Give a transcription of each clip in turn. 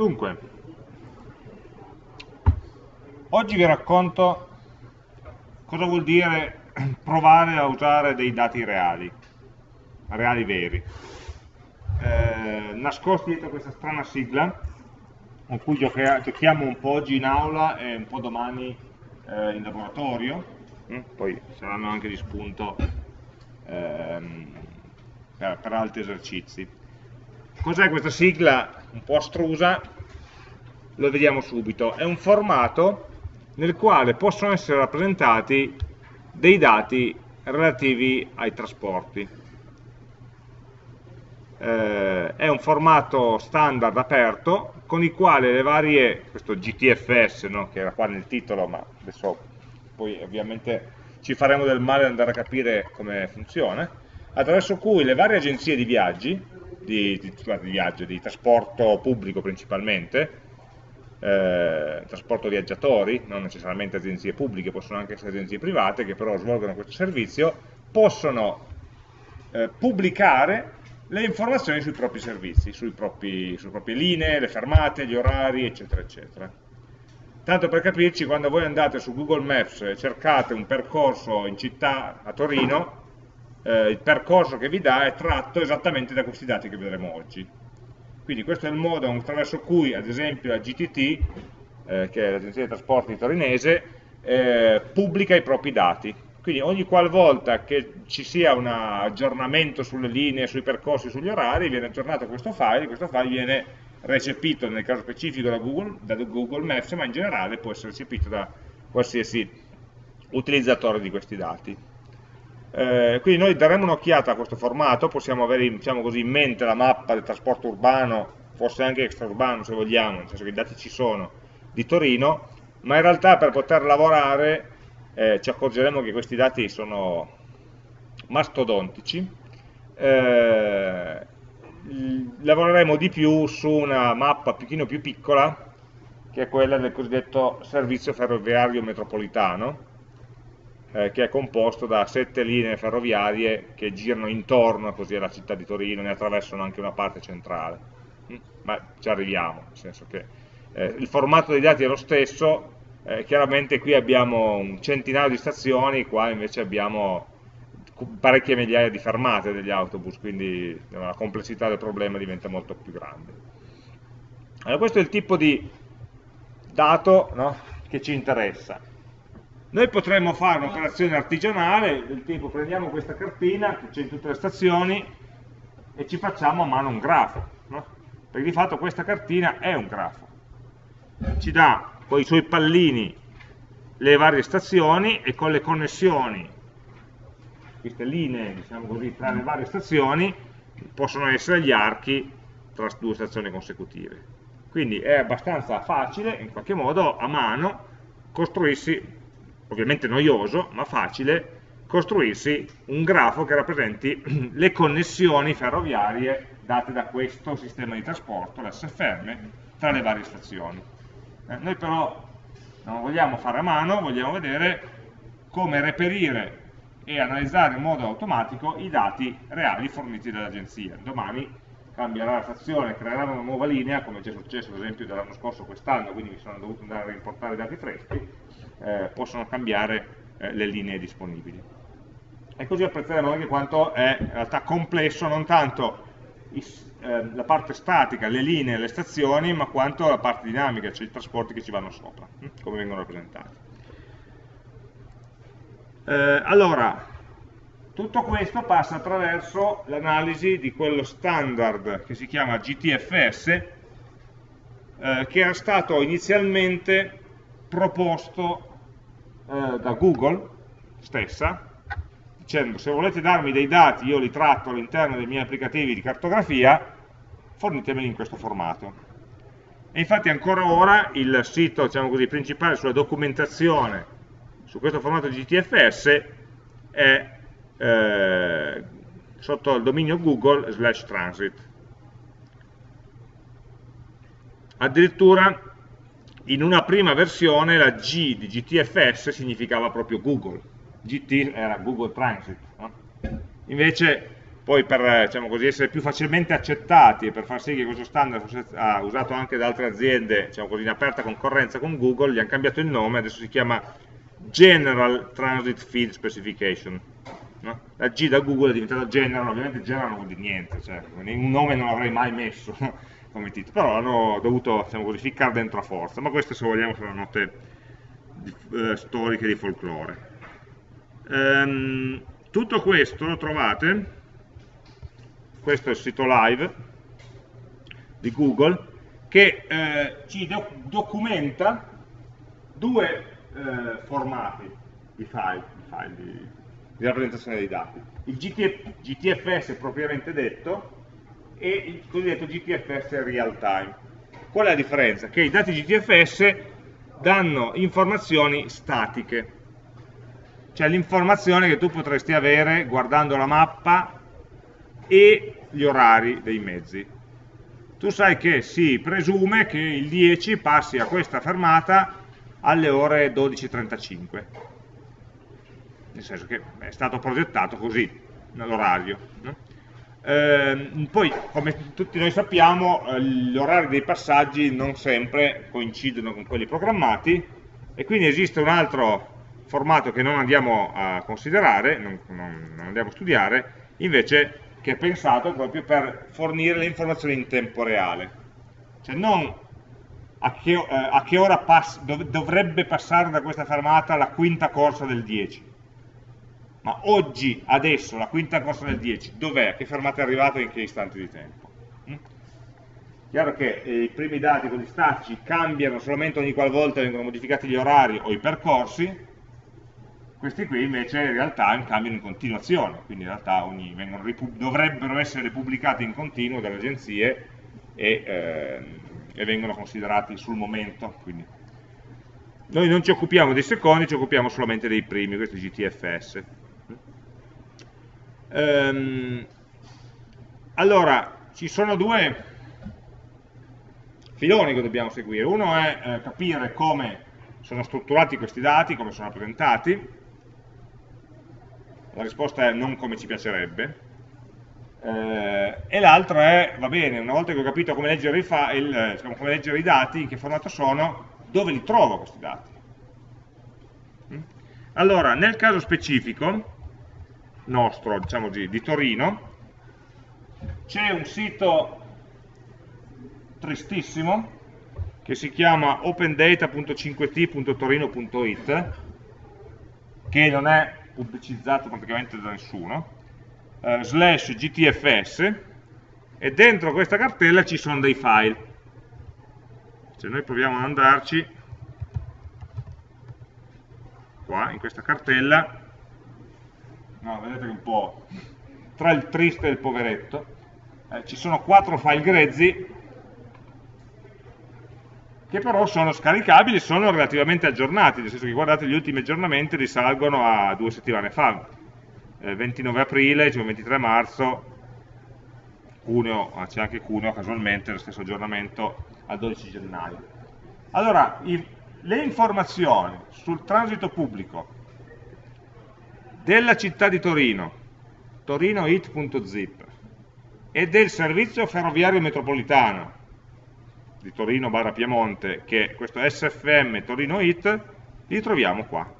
Dunque, oggi vi racconto cosa vuol dire provare a usare dei dati reali, reali veri. Eh, nascosti dietro questa strana sigla, con cui giochiamo un po' oggi in aula e un po' domani eh, in laboratorio, mm? poi saranno anche di spunto ehm, per, per altri esercizi. Cos'è questa sigla un po' astrusa? Lo vediamo subito. È un formato nel quale possono essere rappresentati dei dati relativi ai trasporti. Eh, è un formato standard aperto con il quale le varie, questo GTFS no, che era qua nel titolo, ma adesso poi ovviamente ci faremo del male ad andare a capire come funziona, attraverso cui le varie agenzie di viaggi, di, di, di, viaggio, di trasporto pubblico principalmente, eh, trasporto viaggiatori, non necessariamente agenzie pubbliche, possono anche essere agenzie private che però svolgono questo servizio, possono eh, pubblicare le informazioni sui propri servizi, propri, sulle proprie linee, le fermate, gli orari, eccetera, eccetera. Tanto per capirci, quando voi andate su Google Maps e cercate un percorso in città a Torino, eh, il percorso che vi dà è tratto esattamente da questi dati che vedremo oggi. Quindi questo è il modo attraverso cui, ad esempio, la GTT, eh, che è l'agenzia dei trasporti torinese, eh, pubblica i propri dati. Quindi ogni qualvolta che ci sia un aggiornamento sulle linee, sui percorsi, sugli orari, viene aggiornato questo file, questo file viene recepito nel caso specifico da Google, da Google Maps, ma in generale può essere recepito da qualsiasi utilizzatore di questi dati. Eh, quindi noi daremo un'occhiata a questo formato, possiamo avere diciamo così, in mente la mappa del trasporto urbano, forse anche extraurbano se vogliamo, nel senso che i dati ci sono, di Torino, ma in realtà per poter lavorare eh, ci accorgeremo che questi dati sono mastodontici, eh, lavoreremo di più su una mappa un pochino più piccola, che è quella del cosiddetto servizio ferroviario metropolitano, eh, che è composto da sette linee ferroviarie che girano intorno così alla città di Torino, ne attraversano anche una parte centrale. Mm? Ma ci arriviamo, nel senso che eh, il formato dei dati è lo stesso, eh, chiaramente qui abbiamo un centinaio di stazioni, qua invece abbiamo parecchie migliaia di fermate degli autobus, quindi la complessità del problema diventa molto più grande. Allora questo è il tipo di dato no, che ci interessa. Noi potremmo fare un'operazione artigianale del tipo prendiamo questa cartina che c'è in tutte le stazioni e ci facciamo a mano un grafo, no? perché di fatto questa cartina è un grafo. Ci dà con i suoi pallini le varie stazioni e con le connessioni, queste linee diciamo così, tra le varie stazioni possono essere gli archi tra due stazioni consecutive. Quindi è abbastanza facile, in qualche modo, a mano, costruirsi ovviamente noioso, ma facile, costruirsi un grafo che rappresenti le connessioni ferroviarie date da questo sistema di trasporto, l'SFM, tra le varie stazioni. Eh, noi però non vogliamo fare a mano, vogliamo vedere come reperire e analizzare in modo automatico i dati reali forniti dall'agenzia. Domani cambierà la stazione, creerà una nuova linea, come è già successo ad esempio dall'anno scorso quest'anno, quindi mi sono dovuto andare a rimportare i dati freschi, eh, possono cambiare eh, le linee disponibili. E così apprezzeremo anche quanto è in realtà complesso non tanto i, eh, la parte statica, le linee, le stazioni, ma quanto la parte dinamica, cioè i trasporti che ci vanno sopra, hm, come vengono rappresentati. Eh, allora, tutto questo passa attraverso l'analisi di quello standard che si chiama GTFS, eh, che era stato inizialmente proposto eh, da Google stessa, dicendo se volete darmi dei dati io li tratto all'interno dei miei applicativi di cartografia, fornitemeli in questo formato. E infatti ancora ora il sito diciamo così, principale sulla documentazione su questo formato GTFS è eh, sotto il dominio Google slash transit. Addirittura in una prima versione la G di GTFS significava proprio Google, GT era Google Transit, no? invece poi per diciamo così, essere più facilmente accettati e per far sì che questo standard fosse ah, usato anche da altre aziende diciamo così, in aperta concorrenza con Google, gli hanno cambiato il nome, adesso si chiama General Transit Feed Specification. No? La G da Google è diventata General, ovviamente General non vuol dire niente, cioè, un nome non l'avrei mai messo come titolo, però l'hanno dovuto diciamo così, ficcare dentro a forza, ma queste se vogliamo sono note di, eh, storiche di folklore. Ehm, tutto questo lo trovate questo è il sito live di Google, che eh, ci doc documenta due eh, formati di file, di, file di, di, rappresentazione dei dati. Il GTF, GTFS propriamente detto e il cosiddetto GTFS real time. Qual è la differenza? Che i dati GTFS danno informazioni statiche, cioè l'informazione che tu potresti avere guardando la mappa e gli orari dei mezzi. Tu sai che si presume che il 10 passi a questa fermata alle ore 12.35, nel senso che è stato progettato così, l'orario. No? Eh, poi, come tutti noi sappiamo, eh, gli orari dei passaggi non sempre coincidono con quelli programmati e quindi esiste un altro formato che non andiamo a considerare, non, non, andiamo a studiare, invece che è pensato proprio per fornire le informazioni in tempo reale. Cioè non a che, eh, a che ora pass dov dovrebbe passare da questa fermata la quinta corsa del 10, ma oggi, adesso, la quinta corsa del 10, dov'è? Che fermata è arrivata e in che istante di tempo? Mm? Chiaro che eh, i primi dati, quelli statici, cambiano solamente ogni qualvolta vengono modificati gli orari o i percorsi, questi qui invece in realtà cambiano in continuazione, quindi in realtà ogni, dovrebbero essere pubblicati in continuo dalle agenzie e, eh, e, vengono considerati sul momento. Quindi. Noi non ci occupiamo dei secondi, ci occupiamo solamente dei primi, questo è GTFS. Ehm, allora, ci sono due filoni che dobbiamo seguire. Uno è eh, capire come sono strutturati questi dati, come sono rappresentati, la risposta è non come ci piacerebbe, eh, e l'altro è, va bene, una volta che ho capito come leggere, i, file, diciamo, come leggere i dati, in che formato sono, dove li trovo questi dati? Mm? Allora, nel caso specifico, nostro, diciamo così, di Torino, c'è un sito tristissimo che si chiama opendata.5t.torino.it che non è pubblicizzato praticamente da nessuno, eh, slash gtfs, e dentro questa cartella ci sono dei file. Se noi proviamo ad andarci, qua, in questa cartella, no, vedete che un po' tra il triste e il poveretto, eh, ci sono quattro file grezzi che però sono scaricabili sono relativamente aggiornati, nel senso che guardate gli ultimi aggiornamenti risalgono a due settimane fa, eh, 29 aprile, cioè 23 marzo, Cuneo, ah, c'è anche Cuneo casualmente, lo stesso aggiornamento al 12 gennaio. Allora, i, le informazioni sul transito pubblico della città di Torino, torinoit.zip, e del servizio ferroviario metropolitano, di Torino barra Piemonte, che è questo SFM Torino IT, li troviamo qua.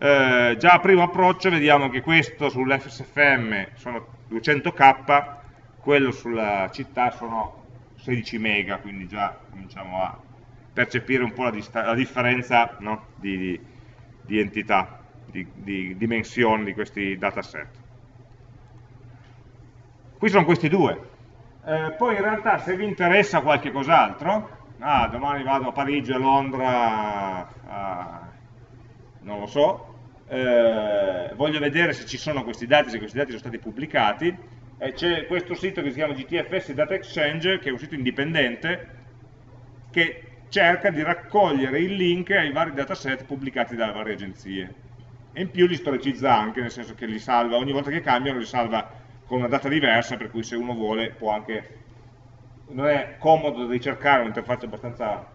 Eh, già a primo approccio vediamo che questo sull'SFM sono 200k, quello sulla città sono 16 mega, quindi già cominciamo a percepire un po' la, la differenza no? di, di, di, entità, di, di dimensioni di questi dataset. Qui sono questi due, eh, poi in realtà se vi interessa qualche cos'altro, ah, domani vado a Parigi, a Londra, a, non lo so, eh, voglio vedere se ci sono questi dati, se questi dati sono stati pubblicati, eh, c'è questo sito che si chiama GTFS Data Exchange, che è un sito indipendente, che cerca di raccogliere il link ai vari dataset pubblicati dalle varie agenzie. E in più li storicizza anche, nel senso che li salva, ogni volta che cambiano li salva con una data diversa, per cui se uno vuole può anche... Non è comodo ricercare un'interfaccia abbastanza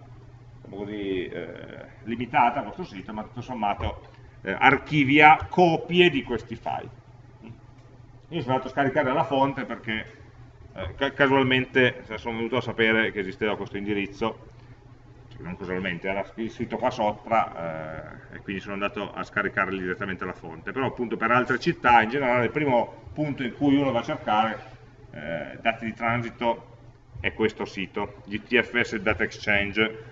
così, eh, limitata a questo sito, ma tutto sommato eh, archivia copie di questi file. io sono andato a scaricare dalla fonte perché eh, casualmente sono venuto a sapere che esisteva questo indirizzo non casualmente, era scritto qua sopra eh, e quindi sono andato a scaricarli direttamente alla fonte. Però appunto per altre città in generale il primo punto in cui uno va a cercare eh, dati di transito è questo sito, GTFS Data Exchange.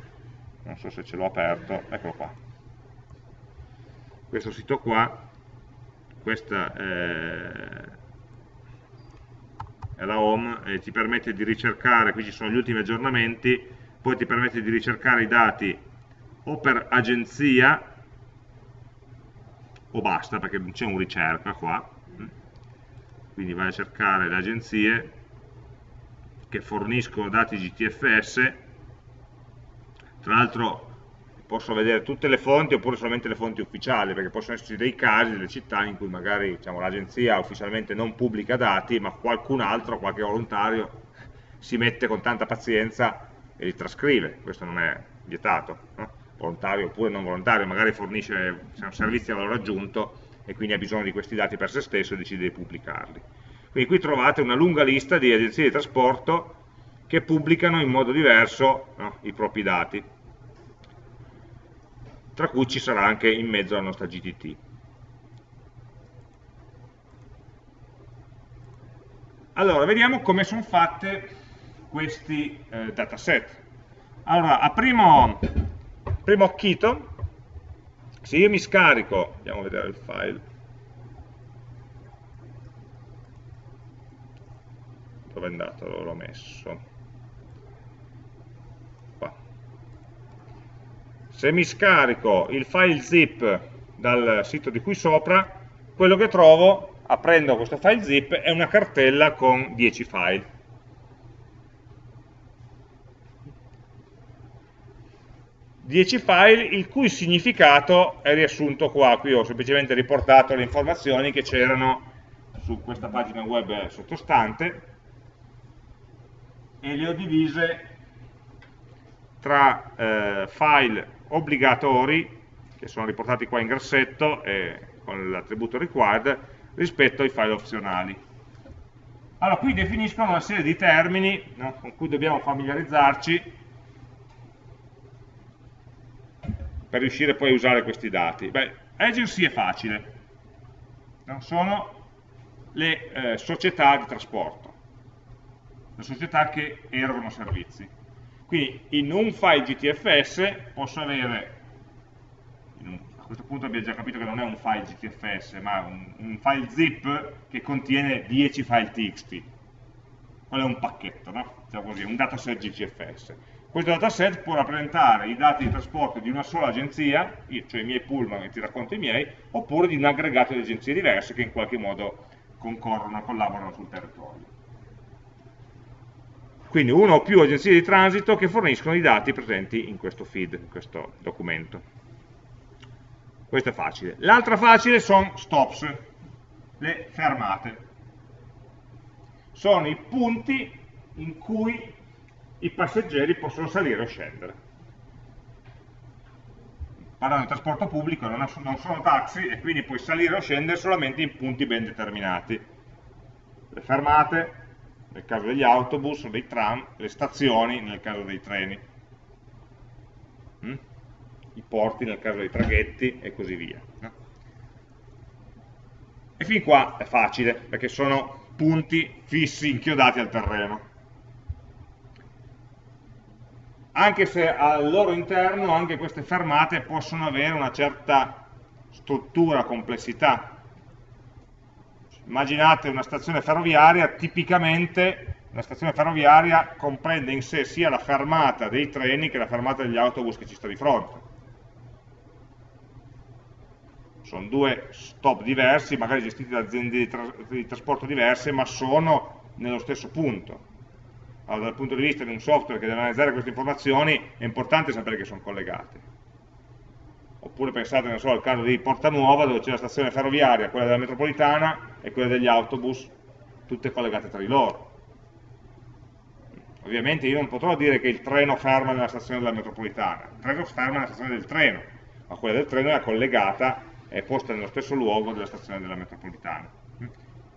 Non so se ce l'ho aperto, eccolo qua. Questo sito qua questa è la home e ti permette di ricercare, qui ci sono gli ultimi aggiornamenti poi ti permette di ricercare i dati o per agenzia o basta perché c'è un ricerca qua. Quindi vai a cercare le agenzie che forniscono dati GTFS tra l'altro posso vedere tutte le fonti oppure solamente le fonti ufficiali, perché possono esserci dei casi, delle città in cui magari diciamo, l'agenzia ufficialmente non pubblica dati, ma qualcun altro, qualche volontario, si mette con tanta pazienza e li trascrive, questo non è vietato, no? volontario oppure non volontario, magari fornisce servizi a valore aggiunto e quindi ha bisogno di questi dati per se stesso e decide di pubblicarli. Quindi qui trovate una lunga lista di agenzie di trasporto che pubblicano in modo diverso no, i propri dati tra cui ci sarà anche in mezzo la nostra GTT. Allora, vediamo come sono fatte questi eh, dataset. Allora, a primo, primo occhito, se io mi scarico, andiamo a vedere il file, dove è andato? L'ho messo. se mi scarico il file zip dal sito di qui sopra, quello che trovo, aprendo questo file zip, è una cartella con 10 file. Dieci file il cui significato è riassunto qua, qui ho semplicemente riportato le informazioni che c'erano su questa pagina web sottostante e le ho divise tra eh, file obbligatori, che sono riportati qua in grassetto e con l'attributo required, rispetto ai file opzionali. Allora, qui definiscono una serie di termini no, con cui dobbiamo familiarizzarci per riuscire poi a usare questi dati. Beh, agency è facile, no? sono le eh, società di trasporto, le società che erogano servizi. Quindi in un file GTFS posso avere, a questo punto abbiamo già capito che non è un file GTFS, ma un, un file zip che contiene 10 file txt. Quello è un pacchetto, no? Diciamo così, un dataset GTFS. Questo dataset può rappresentare i dati di trasporto di una sola agenzia, cioè i miei pullman e ti racconto i miei, oppure di un aggregato di agenzie diverse che in qualche modo concorrono, collaborano sul territorio quindi una o più agenzie di transito che forniscono i dati presenti in questo feed, in questo documento. Questo è facile. L'altra facile sono stops, le fermate. Sono i punti in cui i passeggeri possono salire o scendere. Parlando di trasporto pubblico, non sono taxi e quindi puoi salire o scendere solamente in punti ben determinati. Le fermate, nel caso degli autobus o dei tram, le stazioni nel caso dei treni, mm? i porti nel caso dei traghetti e così via. E fin qua è facile, perché sono punti fissi inchiodati al terreno. Anche se al loro interno anche queste fermate possono avere una certa struttura, complessità, immaginate una stazione ferroviaria, tipicamente una stazione ferroviaria comprende in sé sia la fermata dei treni che la fermata degli autobus che ci sta di fronte. Sono due stop diversi, magari gestiti da aziende di, tra di trasporto diverse, ma sono nello stesso punto. Allora, dal punto di vista di un software che deve analizzare queste informazioni, è importante sapere che sono collegate oppure pensate so, al caso di Porta Nuova dove c'è la stazione ferroviaria, quella della metropolitana e quella degli autobus, tutte collegate tra di loro. Ovviamente io non potrò dire che il treno ferma nella stazione della metropolitana, il treno ferma nella stazione del treno, ma quella del treno è collegata, è posta nello stesso luogo della stazione della metropolitana.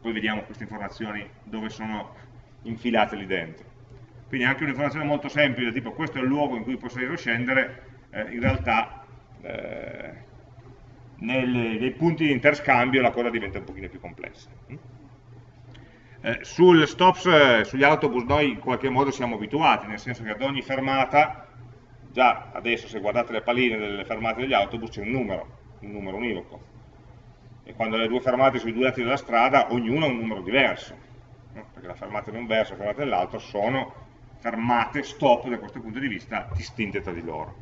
poi vediamo queste informazioni dove sono infilate lì dentro. Quindi anche un'informazione molto semplice, tipo questo è il luogo in cui può salire o scendere, eh, in realtà eh, nelle, nei punti di interscambio la cosa diventa un pochino più complessa. Eh, sul stops, eh, sugli autobus noi in qualche modo siamo abituati, nel senso che ad ogni fermata, già adesso se guardate le palline delle fermate degli autobus c'è un numero, un numero univoco. E quando le due fermate sui due lati della strada, ognuno ha un numero diverso, no? perché la fermata di un verso e la fermata dell'altro sono fermate, stop da questo punto di vista, distinte tra di loro.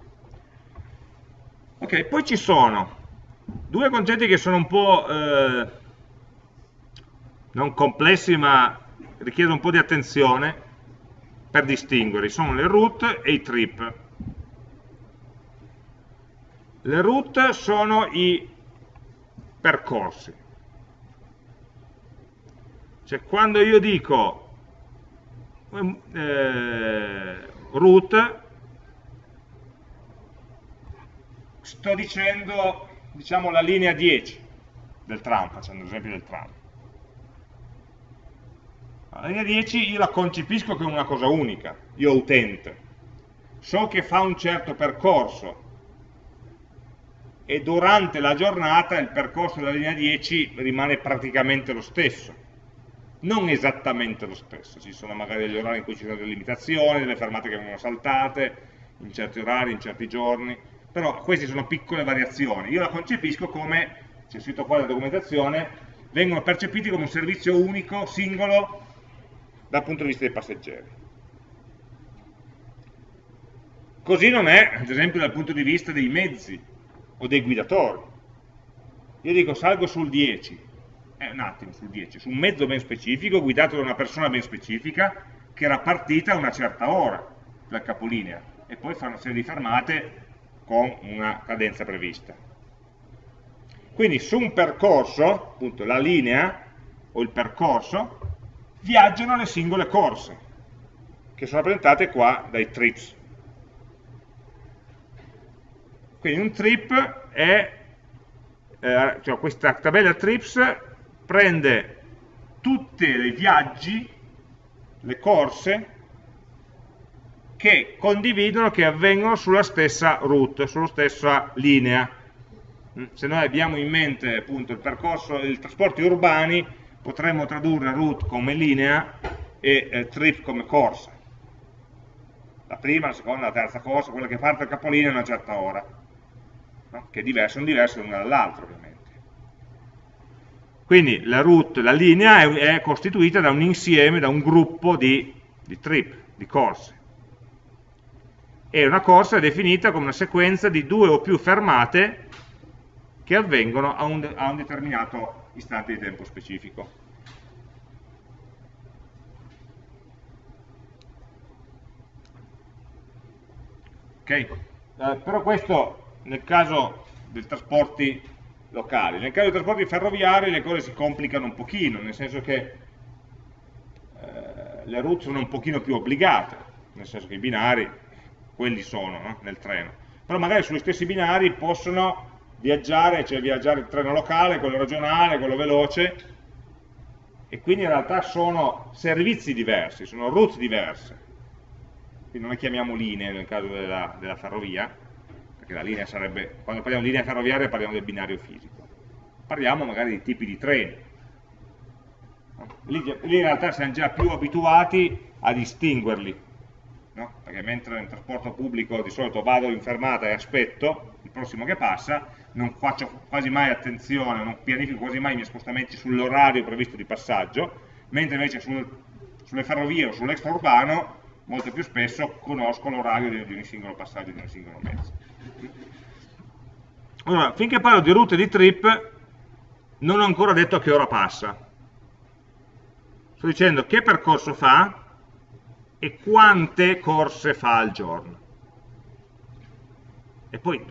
Ok, poi ci sono due concetti che sono un po' eh, non complessi ma richiedono un po' di attenzione per distinguere, sono le route e i trip. Le route sono i percorsi. Cioè quando io dico eh, route, sto dicendo diciamo la linea 10 del tram, facendo l'esempio del tram. La linea 10 io la concepisco come una cosa unica, io utente. So che fa un certo percorso e durante la giornata il percorso della linea 10 rimane praticamente lo stesso. Non esattamente lo stesso, ci sono magari degli orari in cui ci sono delle limitazioni, delle fermate che vengono saltate, in certi orari, in certi giorni, però queste sono piccole variazioni. Io la concepisco come, c'è scritto qua nella documentazione, vengono percepiti come un servizio unico, singolo, dal punto di vista dei passeggeri. Così non è, ad esempio, dal punto di vista dei mezzi o dei guidatori. Io dico salgo sul 10, eh, un attimo, sul 10, su un mezzo ben specifico, guidato da una persona ben specifica, che era partita a una certa ora dal capolinea, e poi fa una serie di fermate con una cadenza prevista. Quindi su un percorso, appunto la linea o il percorso, viaggiano le singole corse, che sono rappresentate qua dai trips. Quindi un trip è, eh, cioè questa tabella trips prende tutti i viaggi, le corse che condividono, che avvengono sulla stessa route, sulla stessa linea. Mm, se noi abbiamo in mente appunto il percorso dei trasporti urbani, potremmo tradurre route come linea e eh, trip come corsa. La prima, la seconda, la terza corsa, quella che parte dal capolinea a una certa ora, no? che diverse, sono diverse l'una dall'altra ovviamente. Quindi la route, la linea è, è, costituita da un insieme, da un gruppo di, di trip, di corse e una corsa è definita come una sequenza di due o più fermate che avvengono a un, a un determinato istante di tempo specifico. Ok? Eh, però questo nel caso dei trasporti locali. Nel caso dei trasporti ferroviari le cose si complicano un pochino, nel senso che eh, le route sono un pochino più obbligate, nel senso che i binari quelli sono no? nel treno, però magari sugli stessi binari possono viaggiare, cioè viaggiare il treno locale, quello regionale, quello veloce, e quindi in realtà sono servizi diversi, sono route diverse, quindi non le chiamiamo linee nel caso della, della ferrovia, perché la linea sarebbe, quando parliamo di linea ferroviaria parliamo del binario fisico, parliamo magari di tipi di treni, lì, lì in realtà siamo già più abituati a distinguerli, no? perché mentre nel trasporto pubblico di solito vado in fermata e aspetto il prossimo che passa, non faccio quasi mai attenzione, non pianifico quasi mai i miei spostamenti sull'orario previsto di passaggio, mentre invece sul, sulle ferrovie o sull'extraurbano molto più spesso conosco l'orario di, di ogni singolo passaggio di ogni singolo mezzo. Allora, finché parlo di route di trip, non ho ancora detto a che ora passa. Sto dicendo che percorso fa, e quante corse fa al giorno. E poi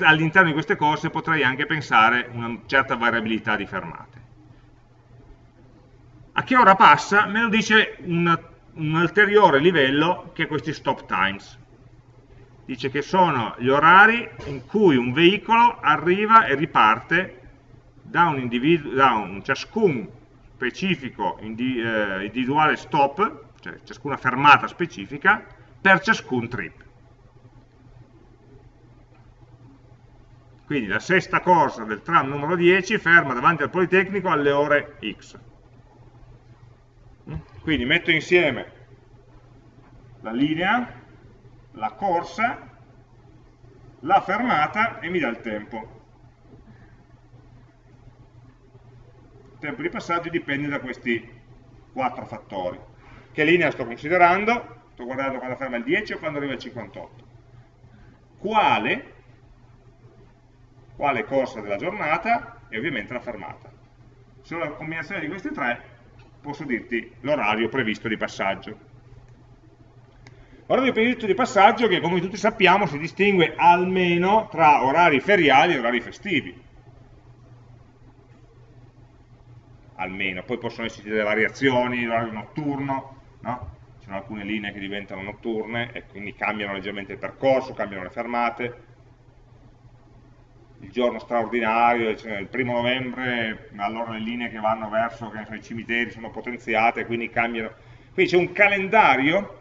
all'interno di queste corse potrei anche pensare una certa variabilità di fermate. A che ora passa? Me lo dice un, un ulteriore livello che è questi stop times. Dice che sono gli orari in cui un veicolo arriva e riparte da un, da un ciascun specifico indi, eh, individuale stop, cioè ciascuna fermata specifica, per ciascun trip. Quindi la sesta corsa del tram numero 10 ferma davanti al Politecnico alle ore X. Quindi metto insieme la linea, la corsa, la fermata e mi dà il tempo. Il tempo di passaggio dipende da questi quattro fattori. Che linea sto considerando? Sto guardando quando ferma il 10 o quando arriva il 58. Quale? Quale corsa della giornata e ovviamente la fermata. Se ho la combinazione di questi tre posso dirti l'orario previsto di passaggio. L'orario previsto di passaggio che come tutti sappiamo si distingue almeno tra orari feriali e orari festivi. Almeno, poi possono esserci delle variazioni, l'orario notturno, no? ci sono alcune linee che diventano notturne e quindi cambiano leggermente il percorso, cambiano le fermate, il giorno straordinario, cioè il primo novembre, allora le linee che vanno verso che so, i cimiteri sono potenziate, quindi cambiano. Quindi c'è un calendario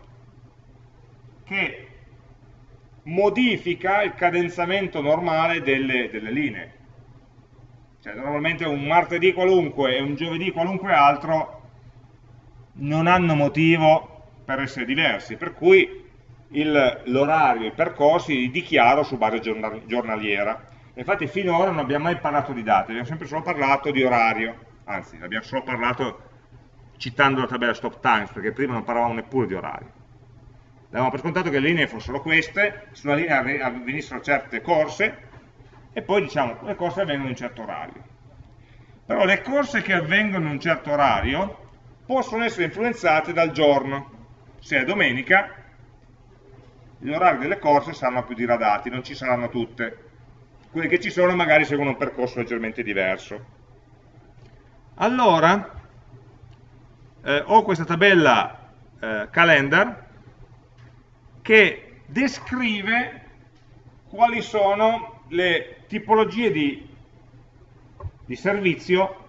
che modifica il cadenzamento normale delle, delle linee. Cioè, normalmente un martedì qualunque e un giovedì qualunque altro non hanno motivo per essere diversi, per cui l'orario, i percorsi li dichiaro su base giornaliera Infatti finora non abbiamo mai parlato di date, abbiamo sempre solo parlato di orario, anzi abbiamo solo parlato citando la tabella stop times, perché prima non parlavamo neppure di orario. Avevamo per scontato che le linee fossero queste, su una linea avvenissero certe corse, e poi diciamo le corse avvengono in un certo orario. Però le corse che avvengono in un certo orario possono essere influenzate dal giorno. Se è domenica, gli orari delle corse saranno più diradati, non ci saranno tutte quelle che ci sono magari seguono un percorso leggermente diverso. Allora, eh, ho questa tabella eh, calendar che descrive quali sono le tipologie di, di servizio,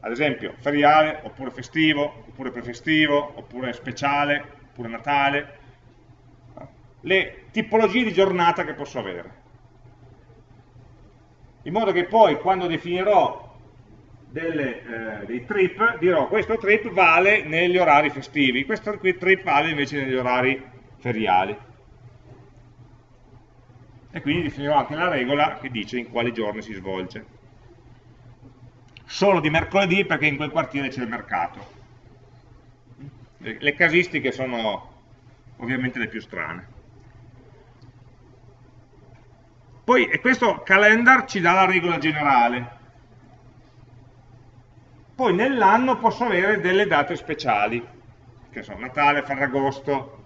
ad esempio feriale, oppure festivo, oppure prefestivo, oppure speciale, oppure Natale, le tipologie di giornata che posso avere. In modo che poi quando definirò delle, eh, dei trip, dirò questo trip vale negli orari festivi, questo trip vale invece negli orari feriali. E quindi definirò anche la regola che dice in quali giorni si svolge. Solo di mercoledì perché in quel quartiere c'è il mercato. Le casistiche sono ovviamente le più strane. Poi questo calendar ci dà la regola generale. Poi nell'anno posso avere delle date speciali, che sono Natale, Ferragosto,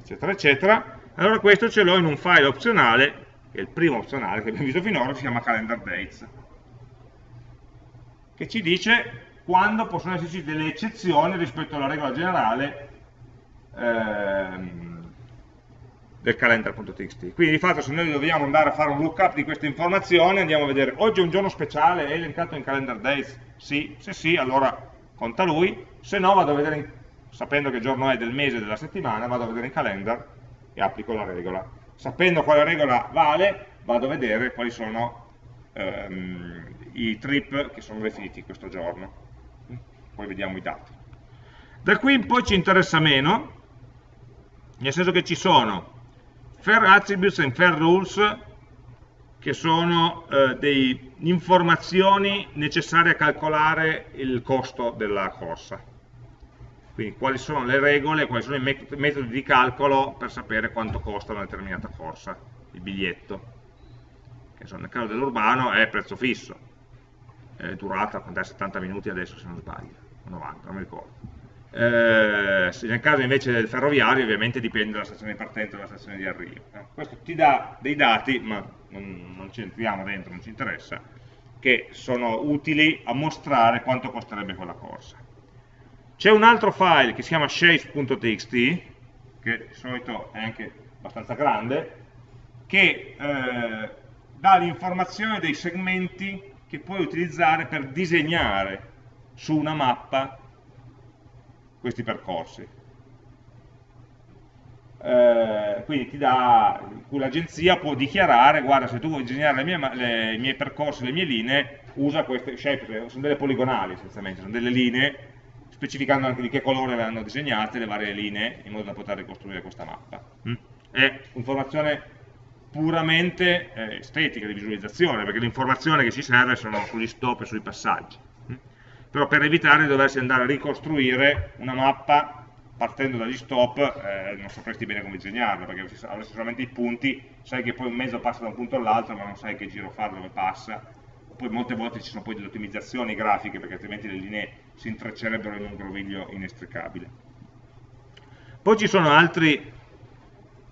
eccetera, eccetera. Allora questo ce l'ho in un file opzionale, che è il primo opzionale che abbiamo visto finora, si chiama calendar dates, che ci dice quando possono esserci delle eccezioni rispetto alla regola generale ehm, del calendar.txt. Quindi di fatto se noi dobbiamo andare a fare un lookup di queste informazioni andiamo a vedere oggi è un giorno speciale, è elencato in calendar days? Sì, se sì allora conta lui, se no vado a vedere, in, sapendo che giorno è del mese della settimana, vado a vedere in calendar e applico la regola. Sapendo quale regola vale, vado a vedere quali sono ehm, i trip che sono definiti questo giorno. Poi vediamo i dati. Da qui in poi ci interessa meno, nel senso che ci sono Fair Attributes and Fair Rules che sono eh, delle informazioni necessarie a calcolare il costo della corsa. Quindi quali sono le regole, quali sono i metodi di calcolo per sapere quanto costa una determinata corsa, il biglietto. Che nel caso dell'urbano è prezzo fisso, è durata 70 minuti adesso se non sbaglio, 90, non mi ricordo. Eh, nel caso invece del ferroviario ovviamente dipende dalla stazione di partenza e dalla stazione di arrivo. Questo ti dà dei dati, ma non, non ci entriamo dentro, non ci interessa, che sono utili a mostrare quanto costerebbe quella corsa. C'è un altro file che si chiama shapes.txt, che di solito è anche abbastanza grande, che eh, dà l'informazione dei segmenti che puoi utilizzare per disegnare su una mappa questi percorsi. Eh, quindi ti dà, l'agenzia può dichiarare, guarda se tu vuoi disegnare le mie, le, i miei percorsi, le mie linee, usa queste, scelte, sono delle poligonali essenzialmente, sono delle linee, specificando anche di che colore le hanno disegnate le varie linee, in modo da poter ricostruire questa mappa. Mm. È informazione puramente eh, estetica, di visualizzazione, perché l'informazione che ci serve sono sugli stop e sui passaggi. Mm. Però per evitare di doversi andare a ricostruire una mappa partendo dagli stop eh, non sapresti bene come disegnarlo, perché avresti solamente i punti, sai che poi un mezzo passa da un punto all'altro, ma non sai che giro fare, dove passa. Poi molte volte ci sono poi delle ottimizzazioni grafiche, perché altrimenti le linee si intreccerebbero in un groviglio inestricabile. Poi ci sono altri,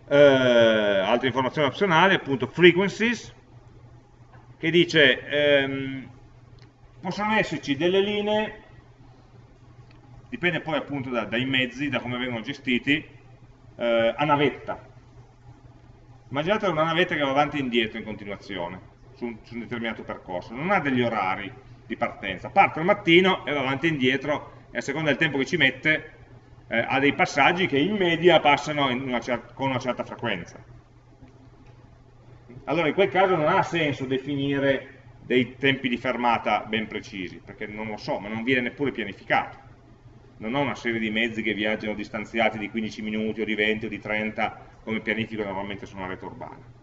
eh, altre informazioni opzionali, appunto frequencies, che dice ehm, possono esserci delle linee dipende poi appunto da, dai mezzi, da come vengono gestiti, eh, a navetta. Immaginate una navetta che va avanti e indietro in continuazione su un, su un determinato percorso, non ha degli orari di partenza, parte al mattino e va avanti e indietro e a seconda del tempo che ci mette eh, ha dei passaggi che in media passano in una con una certa frequenza. Allora in quel caso non ha senso definire dei tempi di fermata ben precisi, perché non lo so, ma non viene neppure pianificato non ho una serie di mezzi che viaggiano distanziati di 15 minuti o di 20 o di 30 come pianifico normalmente su una rete urbana.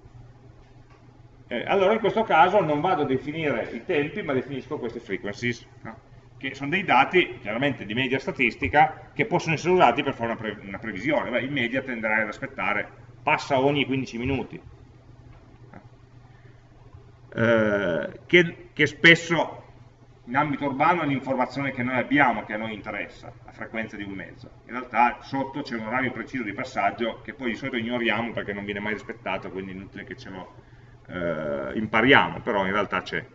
Eh, allora in questo caso non vado a definire i tempi ma definisco queste frequencies, no? che sono dei dati chiaramente di media statistica che possono essere usati per fare una, pre una previsione. Beh, in media tenderai ad aspettare, passa ogni 15 minuti. Eh, che, che spesso in ambito urbano è l'informazione che noi abbiamo, che a noi interessa, la frequenza di un mezzo. In realtà sotto c'è un orario preciso di passaggio che poi di solito ignoriamo perché non viene mai rispettato, quindi è inutile che ce lo eh, impariamo, però in realtà c'è.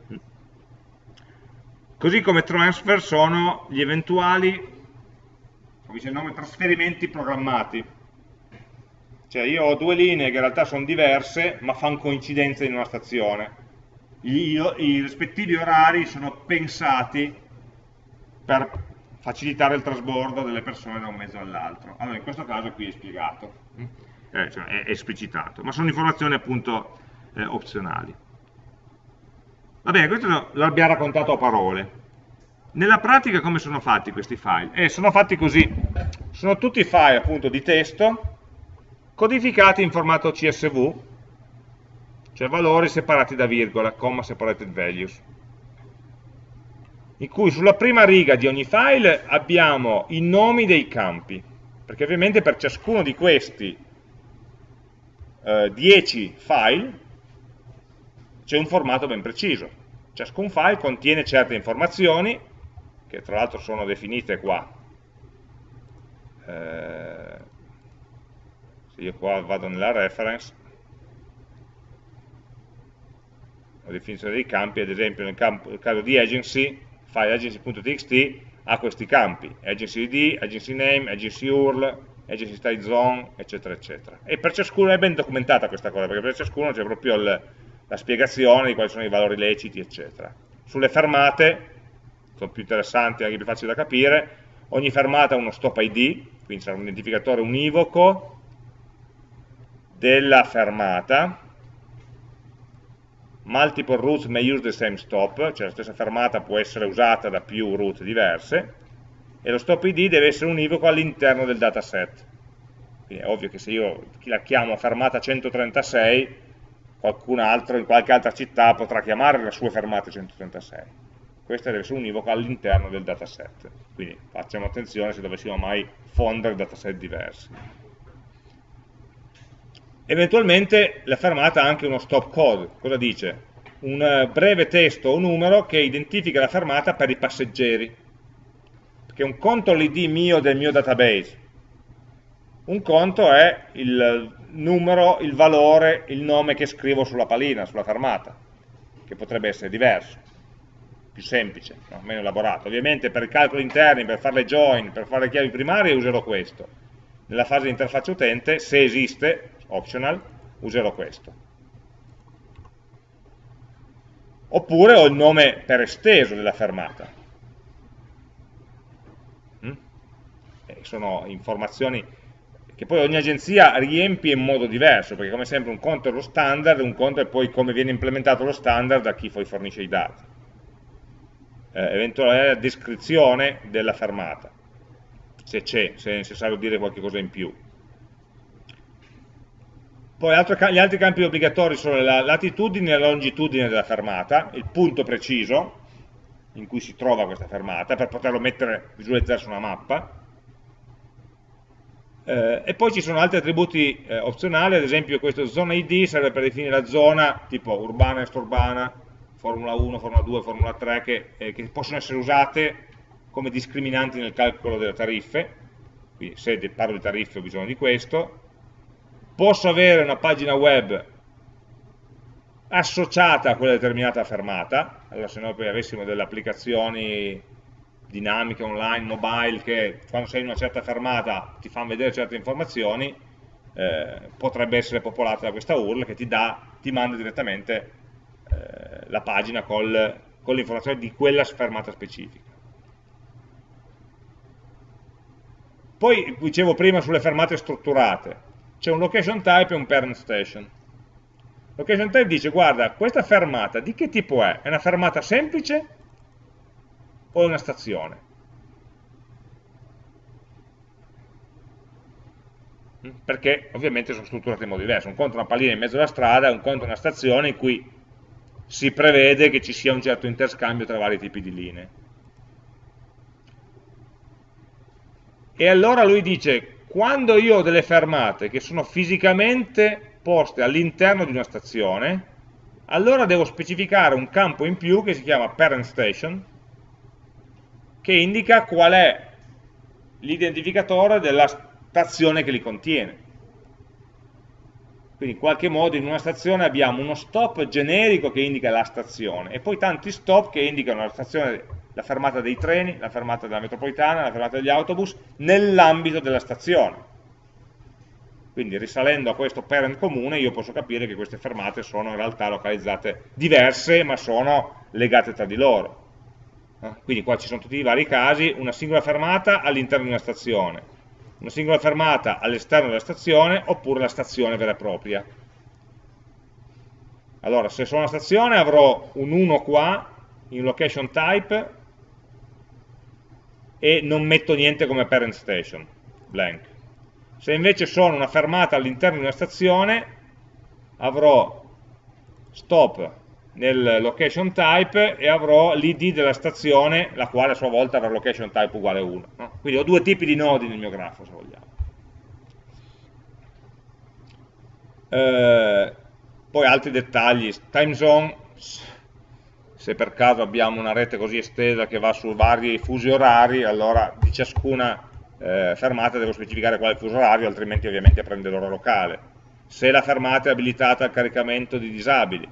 Così come transfer sono gli eventuali, come dice il nome, trasferimenti programmati. Cioè io ho due linee che in realtà sono diverse, ma fanno coincidenza in una stazione i, i rispettivi orari sono pensati per facilitare il trasbordo delle persone da un mezzo all'altro. Allora, in questo caso qui è spiegato, eh, cioè è esplicitato, ma sono informazioni appunto eh, opzionali. Va bene, questo l'abbiamo raccontato a parole. Nella pratica come sono fatti questi file? Eh, sono fatti così, sono tutti file appunto di testo codificati in formato CSV cioè valori separati da virgola, comma separated values, in cui sulla prima riga di ogni file abbiamo i nomi dei campi, perché ovviamente per ciascuno di questi eh, 10 file c'è un formato ben preciso. Ciascun file contiene certe informazioni, che tra l'altro sono definite qua. Eh, se io qua vado nella reference, la definizione dei campi, ad esempio nel, campo, nel caso di agency, file agency.txt ha questi campi, agency ID, agency name, agency URL, agency style zone, eccetera, eccetera. E per ciascuno è ben documentata questa cosa, perché per ciascuno c'è proprio il, la spiegazione di quali sono i valori leciti, eccetera. Sulle fermate, sono più interessanti, anche più facili da capire, ogni fermata ha uno stop ID, quindi sarà un identificatore univoco della fermata, multiple routes may use the same stop, cioè la stessa fermata può essere usata da più route diverse, e lo stop id deve essere univoco all'interno del dataset. Quindi è ovvio che se io la chiamo fermata 136, qualcun altro in qualche altra città potrà chiamare la sua fermata 136. Questa deve essere univoca all'interno del dataset. Quindi facciamo attenzione se dovessimo mai fondere dataset diversi. Eventualmente la fermata ha anche uno stop code, cosa dice? Un eh, breve testo o numero che identifica la fermata per i passeggeri, perché un conto è l'id mio del mio database, un conto è il numero, il valore, il nome che scrivo sulla palina, sulla fermata, che potrebbe essere diverso, più semplice, no? meno elaborato. Ovviamente per i calcoli interni, per fare le join, per fare le chiavi primarie userò questo. Nella fase di interfaccia utente, se esiste, optional, userò questo. Oppure ho il nome per esteso della fermata. sono informazioni che poi ogni agenzia riempie in modo diverso, perché come sempre un conto è lo standard, un conto è poi come viene implementato lo standard da chi poi fornisce i dati. Eh, eventuale descrizione della fermata, se c'è, se è necessario dire qualche cosa in più. Poi gli altri campi obbligatori sono la latitudine e la longitudine della fermata, il punto preciso in cui si trova questa fermata, per poterlo mettere, visualizzare su una mappa, eh, e poi ci sono altri attributi eh, opzionali, ad esempio questo zona ID serve per definire la zona tipo urbana, extraurbana, Formula 1, Formula 2, Formula 3, che, eh, che, possono essere usate come discriminanti nel calcolo delle tariffe, quindi se parlo di tariffe ho bisogno di questo, posso avere una pagina web associata a quella determinata fermata, allora se noi poi avessimo delle applicazioni dinamiche online, mobile, che quando sei in una certa fermata ti fanno vedere certe informazioni, eh, potrebbe essere popolata da questa URL che ti, dà, ti manda direttamente eh, la pagina col, con l'informazione di quella fermata specifica. Poi dicevo prima sulle fermate strutturate, c'è un location type e un parent station. Location type dice, guarda, questa fermata di che tipo è? È una fermata semplice o è una stazione. Mm, perché ovviamente sono strutturate in modo diverso. Un conto è una pallina in mezzo alla strada, un conto è una stazione in cui si prevede che ci sia un certo interscambio tra vari tipi di linee. E allora lui dice, quando io ho delle fermate che sono fisicamente poste all'interno di una stazione, allora devo specificare un campo in più che si chiama parent station, che indica qual è l'identificatore della stazione che li contiene. Quindi in qualche modo in una stazione abbiamo uno stop generico che indica la stazione e poi tanti stop che indicano la, stazione, la fermata dei treni, la fermata della metropolitana, la fermata degli autobus nell'ambito della stazione. Quindi risalendo a questo parent comune io posso capire che queste fermate sono in realtà localizzate diverse ma sono legate tra di loro. Eh? Quindi qua ci sono tutti i vari casi, una singola fermata all'interno di una stazione, una singola fermata all'esterno della stazione, oppure la stazione vera e propria. Allora, se sono una stazione avrò un 1 qua, in location type, e non metto niente come parent station, blank. Se invece sono una fermata all'interno di una stazione, avrò stop nel location type e avrò l'id della stazione, la quale a sua volta avrà location type uguale 1. No? Quindi ho due tipi di nodi nel mio grafo, se vogliamo. Eh, poi altri dettagli, time zone, se per caso abbiamo una rete così estesa che va su vari fusi orari, allora di ciascuna eh, fermata devo specificare quale fuso orario, altrimenti ovviamente prende l'ora locale. Se la fermata è abilitata al caricamento di disabili,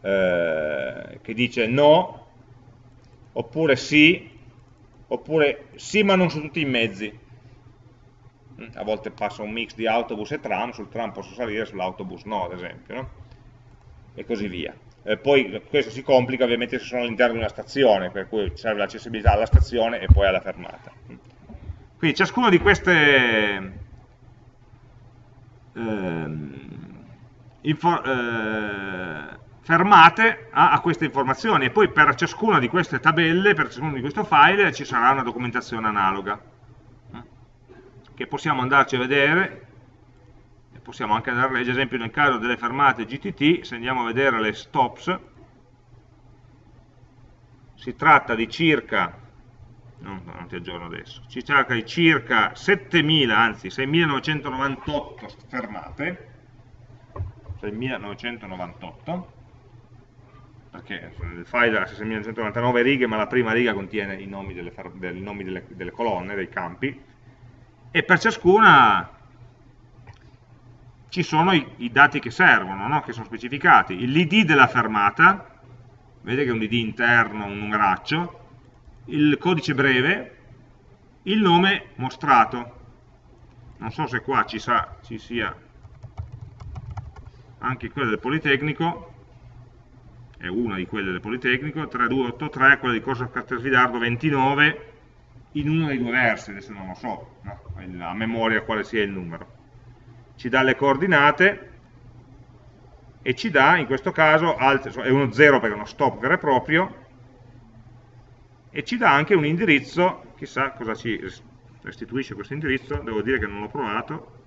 eh, che dice no, oppure sì, oppure sì ma non su tutti i mezzi. A volte passa un mix di autobus e tram, sul tram posso salire, sull'autobus no, ad esempio, no? e così via. Eh, poi questo si complica ovviamente se sono all'interno di una stazione, per cui serve l'accessibilità alla stazione e poi alla fermata. Quindi ciascuna di queste ehm, eh, fermate a, a, queste informazioni e poi per ciascuna di queste tabelle, per ciascuno di questo file ci sarà una documentazione analoga eh, che possiamo andarci a vedere possiamo anche andare a leggere, ad esempio nel caso delle fermate GTT, se andiamo a vedere le stops si tratta di circa no, non ti aggiorno adesso, si tratta di circa 7000, anzi 6998 fermate 6998 perché il file ha 6199 righe, ma la prima riga contiene i nomi delle, delle, delle colonne, dei campi, e per ciascuna ci sono i, i dati che servono, no? che sono specificati. L'id della fermata, vedete che è un id interno, un numeraccio, il codice breve, il nome mostrato. Non so se qua ci, sa, ci sia anche quello del Politecnico, è una di quelle del Politecnico, 3283, quella di Corso Castelfidardo 29, in uno dei due versi, adesso non lo so, no? a memoria quale sia il numero. Ci dà le coordinate e ci dà, in questo caso, altre, è uno 0 perché è uno stop vero e proprio, e ci dà anche un indirizzo, chissà cosa ci restituisce questo indirizzo, devo dire che non l'ho provato,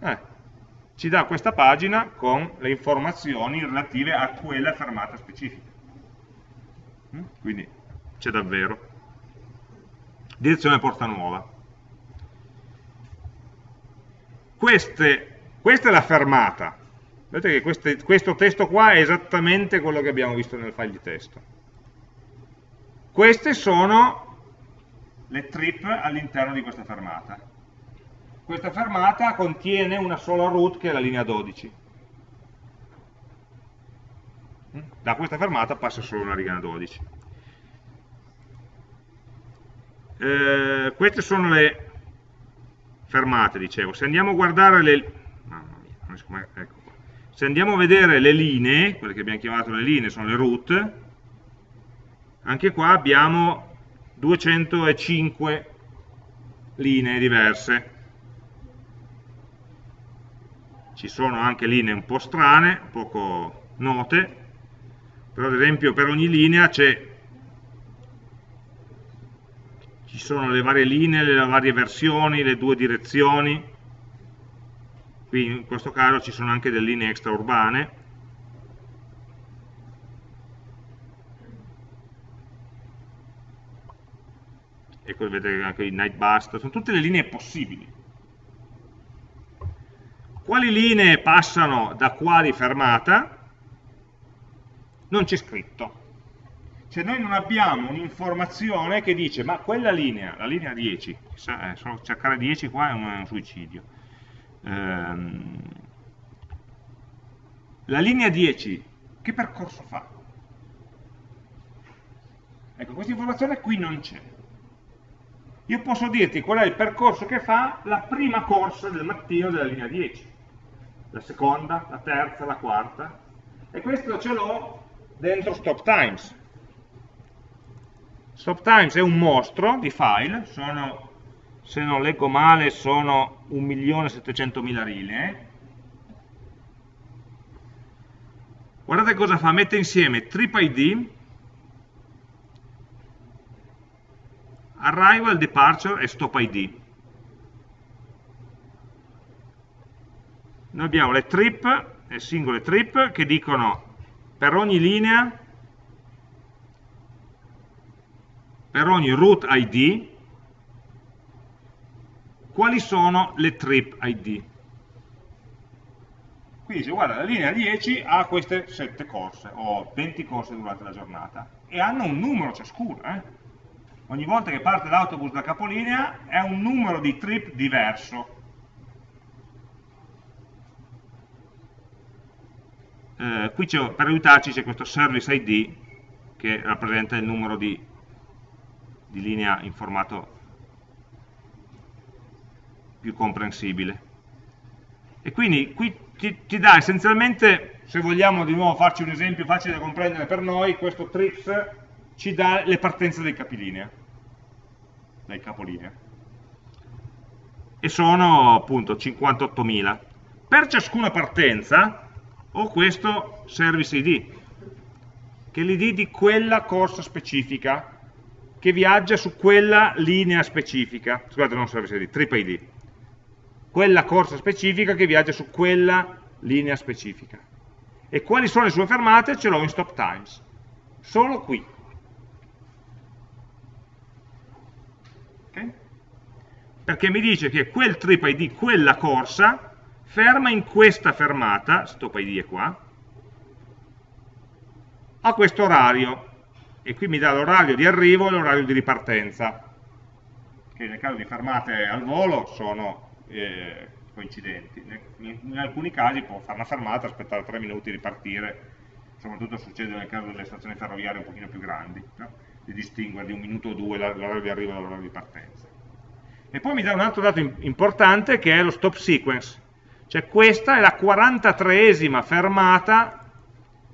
eh, ci dà questa pagina con le informazioni relative a quella fermata specifica. Mm? Quindi c'è davvero. Direzione Porta Nuova. Queste, questa è la fermata. Vedete che queste, questo testo qua è esattamente quello che abbiamo visto nel file di testo. Queste sono le trip all'interno di questa fermata questa fermata contiene una sola route che è la linea 12. Da questa fermata passa solo una riga 12. Eh, queste sono le fermate, dicevo. Se andiamo a guardare le... Mia, ecco Se andiamo a vedere le linee, quelle che abbiamo chiamato le linee sono le route, anche qua abbiamo 205 linee diverse ci sono anche linee un po' strane, poco note, però ad esempio per ogni linea ci sono le varie linee, le varie versioni, le due direzioni, qui in questo caso ci sono anche delle linee extraurbane, ecco vedete anche i night bust, sono tutte le linee possibili. Quali linee passano da quali fermata? Non c'è scritto. Cioè noi non abbiamo un'informazione che dice ma quella linea, la linea 10, eh, solo cercare 10 qua è un, è un suicidio. Ehm, la linea 10 che percorso fa? Ecco, questa informazione qui non c'è. Io posso dirti qual è il percorso che fa la prima corsa del mattino della linea 10 la seconda, la terza, la quarta, e questo ce l'ho dentro stop times. Stop times è un mostro di file, sono, se non leggo male, sono 1.700.000 linee. Guardate cosa fa, mette insieme trip ID, arrival, departure e stop ID. noi abbiamo le trip, le singole trip, che dicono per ogni linea, per ogni root ID, quali sono le trip ID. Qui dice, guarda, la linea 10 ha queste 7 corse, o 20 corse durante la giornata, e hanno un numero ciascuna. Eh? Ogni volta che parte l'autobus da capolinea è un numero di trip diverso. Eh, qui per aiutarci c'è questo service ID che rappresenta il numero di, di linea in formato più comprensibile. E quindi qui ti, ti, dà essenzialmente, se vogliamo di nuovo farci un esempio facile da comprendere per noi, questo trips ci dà le partenze dei capilinea, dai capolinea. E sono appunto 58.000. Per ciascuna partenza o questo service ID, che è l'id di quella corsa specifica, che viaggia su quella linea specifica, scusate non service ID, trip ID, quella corsa specifica che viaggia su quella linea specifica. E quali sono le sue fermate? Ce l'ho in stop times, solo qui. Okay? Perché mi dice che quel trip ID, quella corsa, ferma in questa fermata, stop id è qua, a questo orario, e qui mi dà l'orario di arrivo e l'orario di ripartenza, che nel caso di fermate al volo sono eh, coincidenti. In, in, alcuni casi può fare una fermata, aspettare 3 minuti, ripartire, soprattutto succede nel caso delle stazioni ferroviarie un pochino più grandi, no? di distinguere di un minuto o due l'orario di arrivo dall'orario di partenza. E poi mi dà un altro dato importante che è lo stop sequence, Cioè questa è la 43esima fermata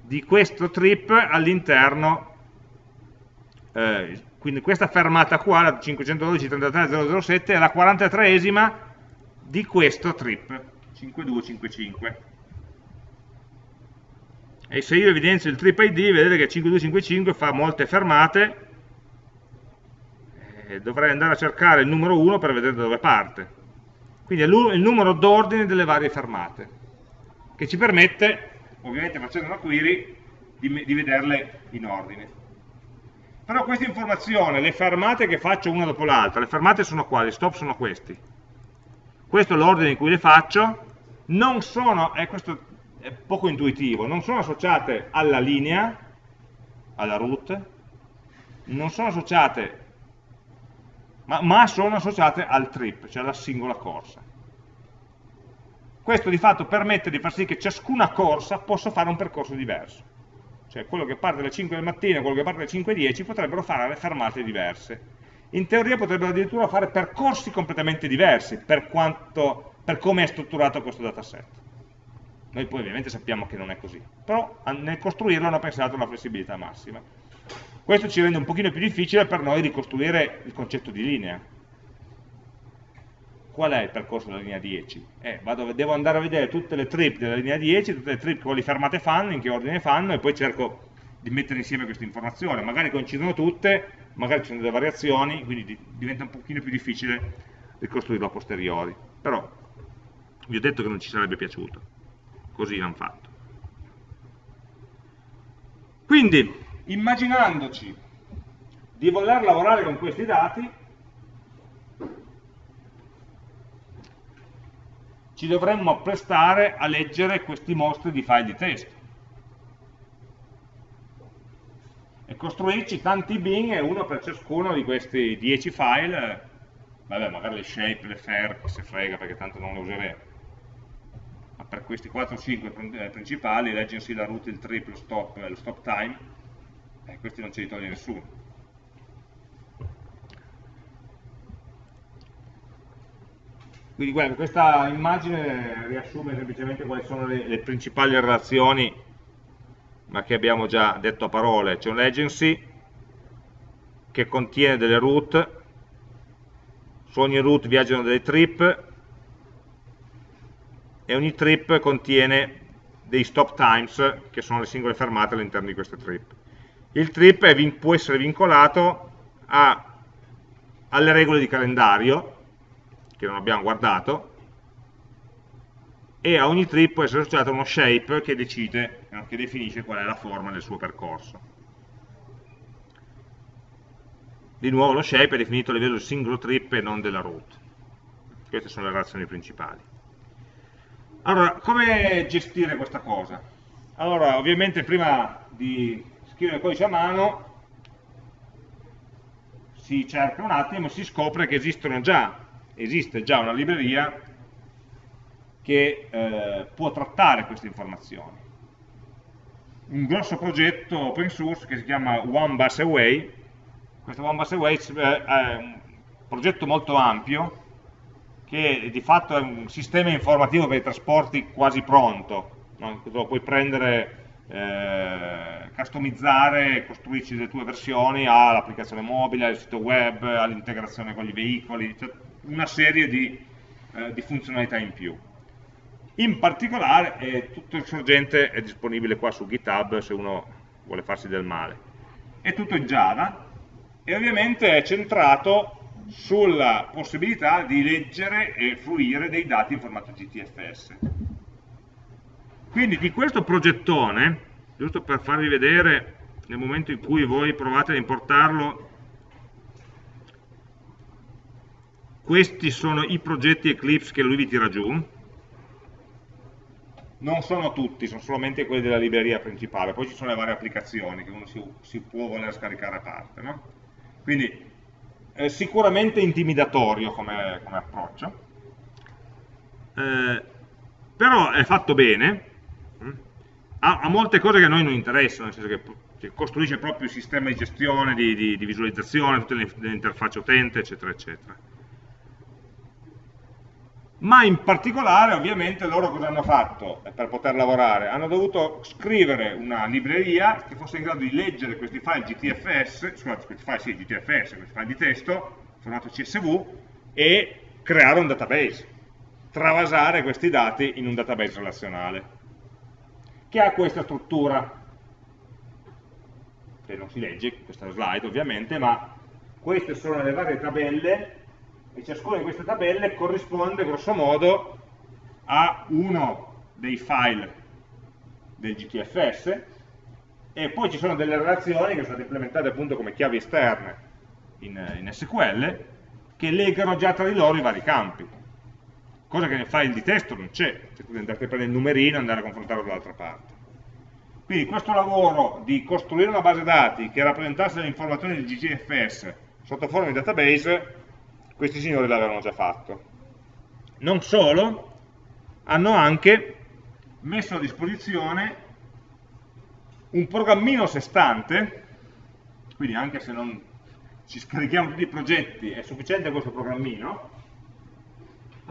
di questo trip all'interno, eh, quindi questa fermata qua, la 512.33.007, è la 43esima di questo trip, 5255. E se io evidenzio il trip ID, vedete che 5255 fa molte fermate, e dovrei andare a cercare il numero 1 per vedere da dove parte. Quindi è il numero d'ordine delle varie fermate, che ci permette, ovviamente facendo una query, di, di vederle in ordine. Però questa informazione, le fermate che faccio una dopo l'altra, le fermate sono qua, gli stop sono questi. Questo è l'ordine in cui le faccio, non sono, e questo è poco intuitivo, non sono associate alla linea, alla root, non sono associate ma, ma sono associate al trip, cioè alla singola corsa. Questo di fatto permette di far sì che ciascuna corsa possa fare un percorso diverso. Cioè quello che parte alle 5 del mattino e quello che parte alle 5.10 potrebbero fare le fermate diverse. In teoria potrebbero addirittura fare percorsi completamente diversi per, quanto, per come è strutturato questo dataset. Noi poi ovviamente sappiamo che non è così, però nel costruirlo hanno pensato alla flessibilità massima. Questo ci rende un pochino più difficile per noi ricostruire il concetto di linea. Qual è il percorso della linea 10? Eh, vado, devo andare a vedere tutte le trip della linea 10, tutte le trip quali fermate fanno, in che ordine fanno, e poi cerco di mettere insieme queste informazioni. Magari coincidono tutte, magari ci sono delle variazioni, quindi diventa un pochino più difficile ricostruirlo a posteriori. Però vi ho detto che non ci sarebbe piaciuto. Così l'hanno fatto. Quindi, immaginandoci di voler lavorare con questi dati, ci dovremmo apprestare a leggere questi mostri di file di testo e costruirci tanti bin e uno per ciascuno di questi 10 file. Vabbè magari le shape, le fair, se frega perché tanto non le useremo. Ma per questi 4-5 eh, principali leggersi la route, il trip, lo stop, lo stop time eh, questi non ce li toglie nessuno. Quindi guarda, questa immagine riassume semplicemente quali sono le, le principali relazioni, ma che abbiamo già detto a parole. C'è un'agency che contiene delle route, su ogni route viaggiano delle trip, e ogni trip contiene dei stop times, che sono le singole fermate all'interno di queste trip il trip può essere vincolato a, alle regole di calendario, che non abbiamo guardato, e a ogni trip può essere associato uno shape che decide, che definisce qual è la forma del suo percorso. Di nuovo lo shape è definito a livello del singolo trip e non della route. Queste sono le relazioni principali. Allora, come gestire questa cosa? Allora, ovviamente prima di scrivere il codice a mano si cerca un attimo e si scopre che esistono già, esiste già una libreria che eh, può trattare queste informazioni. Un grosso progetto open source che si chiama One Bus Away, questo One Bus Away eh, è un progetto molto ampio che di fatto è un sistema informativo per i trasporti quasi pronto, no? lo puoi prendere eh, customizzare, costruirci le tue versioni all'applicazione mobile, al sito web, all'integrazione con i veicoli, cioè una serie di, eh, di, funzionalità in più. In particolare eh, tutto il sorgente è disponibile qua su GitHub se uno vuole farsi del male. È tutto in Java e ovviamente è centrato sulla possibilità di leggere e fruire dei dati in formato GTFS. Quindi di questo progettone, giusto per farvi vedere nel momento in cui voi provate ad importarlo, questi sono i progetti Eclipse che lui vi tira giù, non sono tutti, sono solamente quelli della libreria principale, poi ci sono le varie applicazioni che uno si, si può voler scaricare a parte. No? Quindi è sicuramente intimidatorio come, come approccio, eh, però è fatto bene, ha, ha, molte cose che a noi non interessano, nel senso che, che costruisce proprio il sistema di gestione, di, di, di visualizzazione, tutte le, le interfacce utente, eccetera, eccetera. ma in particolare ovviamente loro cosa hanno fatto per poter lavorare? Hanno dovuto scrivere una libreria che fosse in grado di leggere questi file GTFS, scusate, questi file sì, GTFS, questi file di testo, formato CSV, e creare un database, travasare questi dati in un database relazionale, che ha questa struttura, che non si legge, questa slide ovviamente, ma queste sono le varie tabelle e ciascuna di queste tabelle corrisponde grosso modo a uno dei file del GTFS e poi ci sono delle relazioni che sono state implementate appunto come chiavi esterne in, in SQL che legano già tra di loro i vari campi cosa che nel file di testo non c'è cioè tu andate a prendere il numerino e andare a confrontarlo dall'altra parte quindi questo lavoro di costruire una base dati che rappresentasse le informazioni del GTFS sotto forma di database questi signori l'avevano già fatto. Non solo, hanno anche messo a disposizione un programmino a sé stante, quindi anche se non ci scarichiamo tutti i progetti, è sufficiente questo programmino,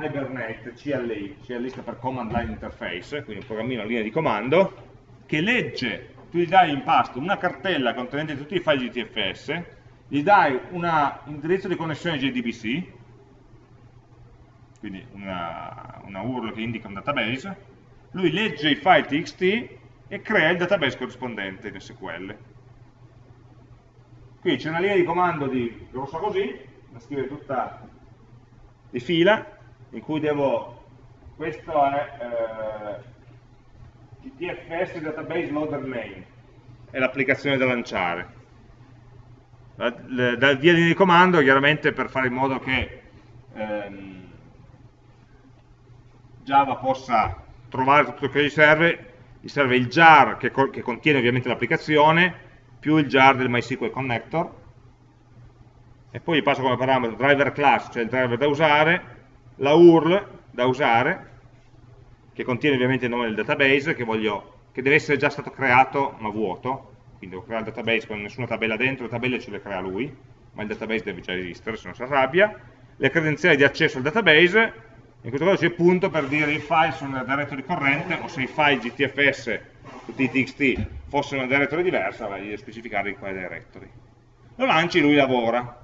Hibernate CLI, CLI sta per Command Line Interface, quindi un programmino a linea di comando, che legge, tu gli dai in pasto una cartella contenente tutti i file GTFS, gli dai un indirizzo di connessione JDBC, quindi una, una URL che indica un database, lui legge i file txt e crea il database corrispondente in SQL. Qui c'è una linea di comando di grossa così, da scrivere tutta di fila, in cui devo, questo è eh, GTFS Database Loader Main, è l'applicazione da lanciare. Dal via di comando chiaramente per fare in modo che ehm, Java possa trovare tutto ciò che gli serve, gli serve il jar che, che contiene ovviamente l'applicazione più il jar del MySQL connector. E poi gli passo come parametro driver class, cioè il driver da usare, la URL da usare che contiene ovviamente il nome del database che, voglio, che deve essere già stato creato ma vuoto quindi devo creare il database con nessuna tabella dentro, le tabelle ce le crea lui, ma il database deve già esistere, se non si arrabbia, le credenziali di accesso al database, in questo caso c'è punto per dire i file sono nella directory corrente, o se i file GTFS, i txt, fossero una directory diversa, vai a specificare in quale directory. Lo lanci, lui lavora.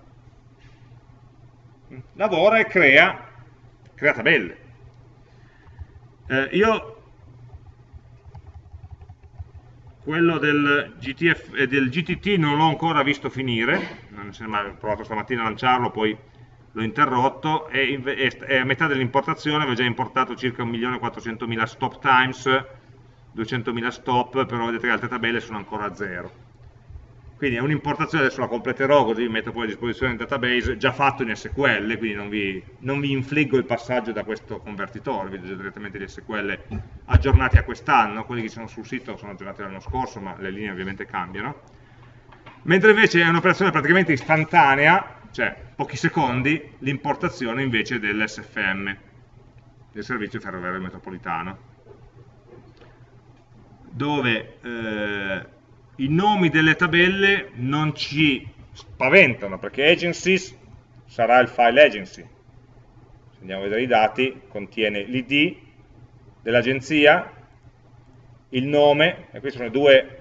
Lavora e crea, crea tabelle. Eh, io quello del, GTF, eh, del GTT non l'ho ancora visto finire, non ho provato stamattina a lanciarlo, poi l'ho interrotto e, e, a metà dell'importazione aveva già importato circa 1.400.000 stop times, 200.000 stop, però vedete che le altre tabelle sono ancora a zero. Quindi è un'importazione, adesso la completerò così vi metto poi a disposizione il database già fatto in SQL, quindi non vi, non vi infliggo il passaggio da questo convertitore, vedete direttamente gli SQL aggiornati a quest'anno, quelli che sono sul sito sono aggiornati l'anno scorso, ma le linee ovviamente cambiano. Mentre invece è un'operazione praticamente istantanea, cioè pochi secondi, l'importazione invece dell'SFM, del servizio ferroviario metropolitano, dove eh, i nomi delle tabelle non ci spaventano, perché agencies sarà il file agency. Se andiamo a vedere i dati, contiene l'id dell'agenzia, il nome, e questi sono due,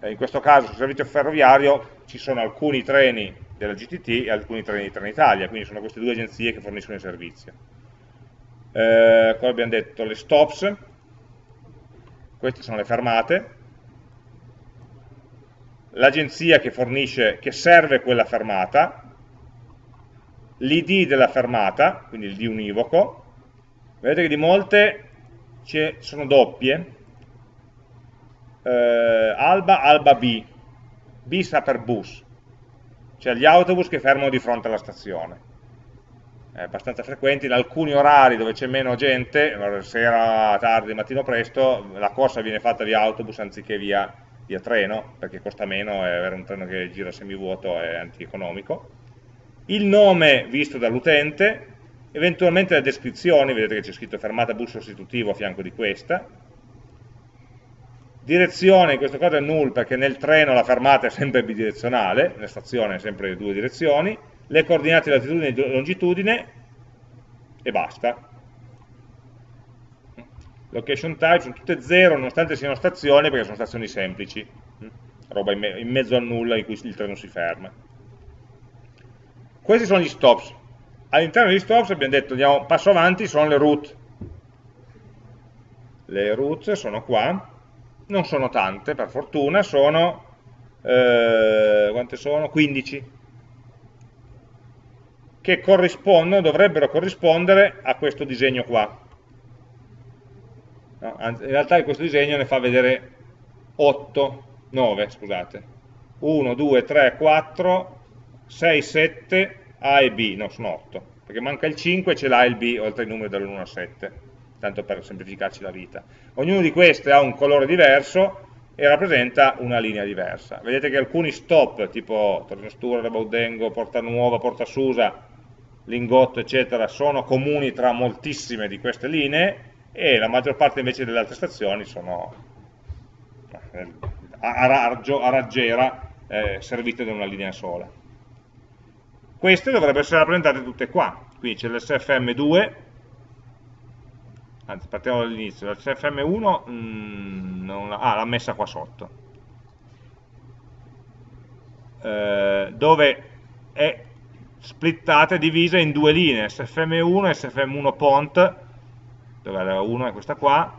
eh, in questo caso sul servizio ferroviario ci sono alcuni treni della GTT e alcuni treni di Trenitalia, quindi sono queste due agenzie che forniscono il servizio. Eh, come abbiamo detto, le stops, queste sono le fermate, l'agenzia che fornisce, che serve quella fermata, l'id della fermata, quindi l'id univoco, vedete che di molte sono doppie, eh, alba, alba B, B sta per bus, cioè gli autobus che fermano di fronte alla stazione. È abbastanza frequente, in alcuni orari dove c'è meno gente, sera, tardi, mattino presto, la corsa viene fatta via autobus anziché via via treno, perché costa meno e avere un treno che gira semivuoto è antieconomico, il nome visto dall'utente, eventualmente le descrizioni, vedete che c'è scritto fermata bus sostitutivo a fianco di questa, direzione, in questo caso è null perché nel treno la fermata è sempre bidirezionale, nella stazione è sempre due direzioni, le coordinate latitudine e longitudine e basta. Location type sono tutte 0 nonostante siano stazioni perché sono stazioni semplici, hm? roba in, me in mezzo al nulla in cui il treno si ferma. Questi sono gli stops. All'interno degli stops abbiamo detto, andiamo passo avanti, sono le route. Le route sono qua, non sono tante per fortuna, sono, eh, quante sono? 15 che corrispondono, dovrebbero corrispondere a questo disegno qua. No, in realtà questo disegno ne fa vedere 8, 9, scusate. 1, 2, 3, 4, 6, 7, A e B, no, sono 8, perché manca il 5 e c'è l'A e il B oltre i numeri dall'1 al 7, tanto per semplificarci la vita. Ognuno di questi ha un colore diverso e rappresenta una linea diversa. Vedete che alcuni stop, tipo Torino Stura, Baudengo, Porta Nuova, Porta Susa, Lingotto, eccetera, sono comuni tra moltissime di queste linee e la maggior parte invece delle altre stazioni sono eh, a, raggio, a raggiera eh, servite da una linea sola. Queste dovrebbero essere rappresentate tutte qua, quindi c'è l'SFM2, anzi partiamo dall'inizio, l'SFM1 mm, ah, l'ha messa qua sotto, eh, dove è splittata e divisa in due linee, SFM1 e SFM1 Pont, dove la 1 è questa qua,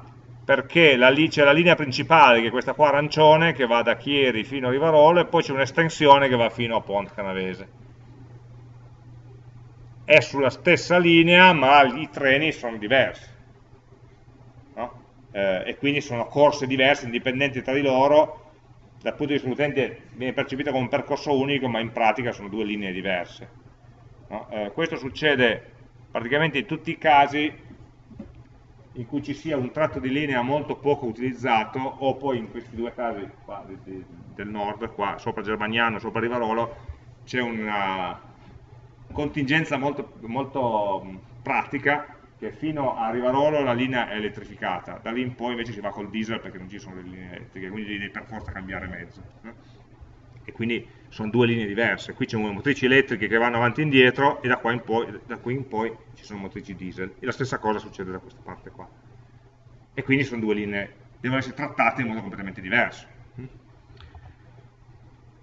perché c'è la linea principale che è questa qua arancione che va da Chieri fino a Rivarolo e poi c'è un'estensione che va fino a Pont Canavese. È sulla stessa linea ma i treni sono diversi no? eh, e quindi sono corse diverse, indipendenti tra di loro, dal punto di vista dell'utente viene percepita come un percorso unico ma in pratica sono due linee diverse. No? Eh, questo succede praticamente in tutti i casi in cui ci sia un tratto di linea molto poco utilizzato o poi in questi due casi qua, di, di, del nord, qua sopra Germagnano, sopra Rivarolo, c'è una contingenza molto, molto pratica che fino a Rivarolo la linea è elettrificata, da lì in poi invece si va col diesel perché non ci sono le linee elettriche, quindi devi per forza cambiare mezzo. E quindi sono due linee diverse, qui c'è motrici elettriche che vanno avanti e indietro e da, in poi, da qui in poi ci sono motrici diesel. E la stessa cosa succede da questa parte qua. E quindi sono due linee, devono essere trattate in modo completamente diverso.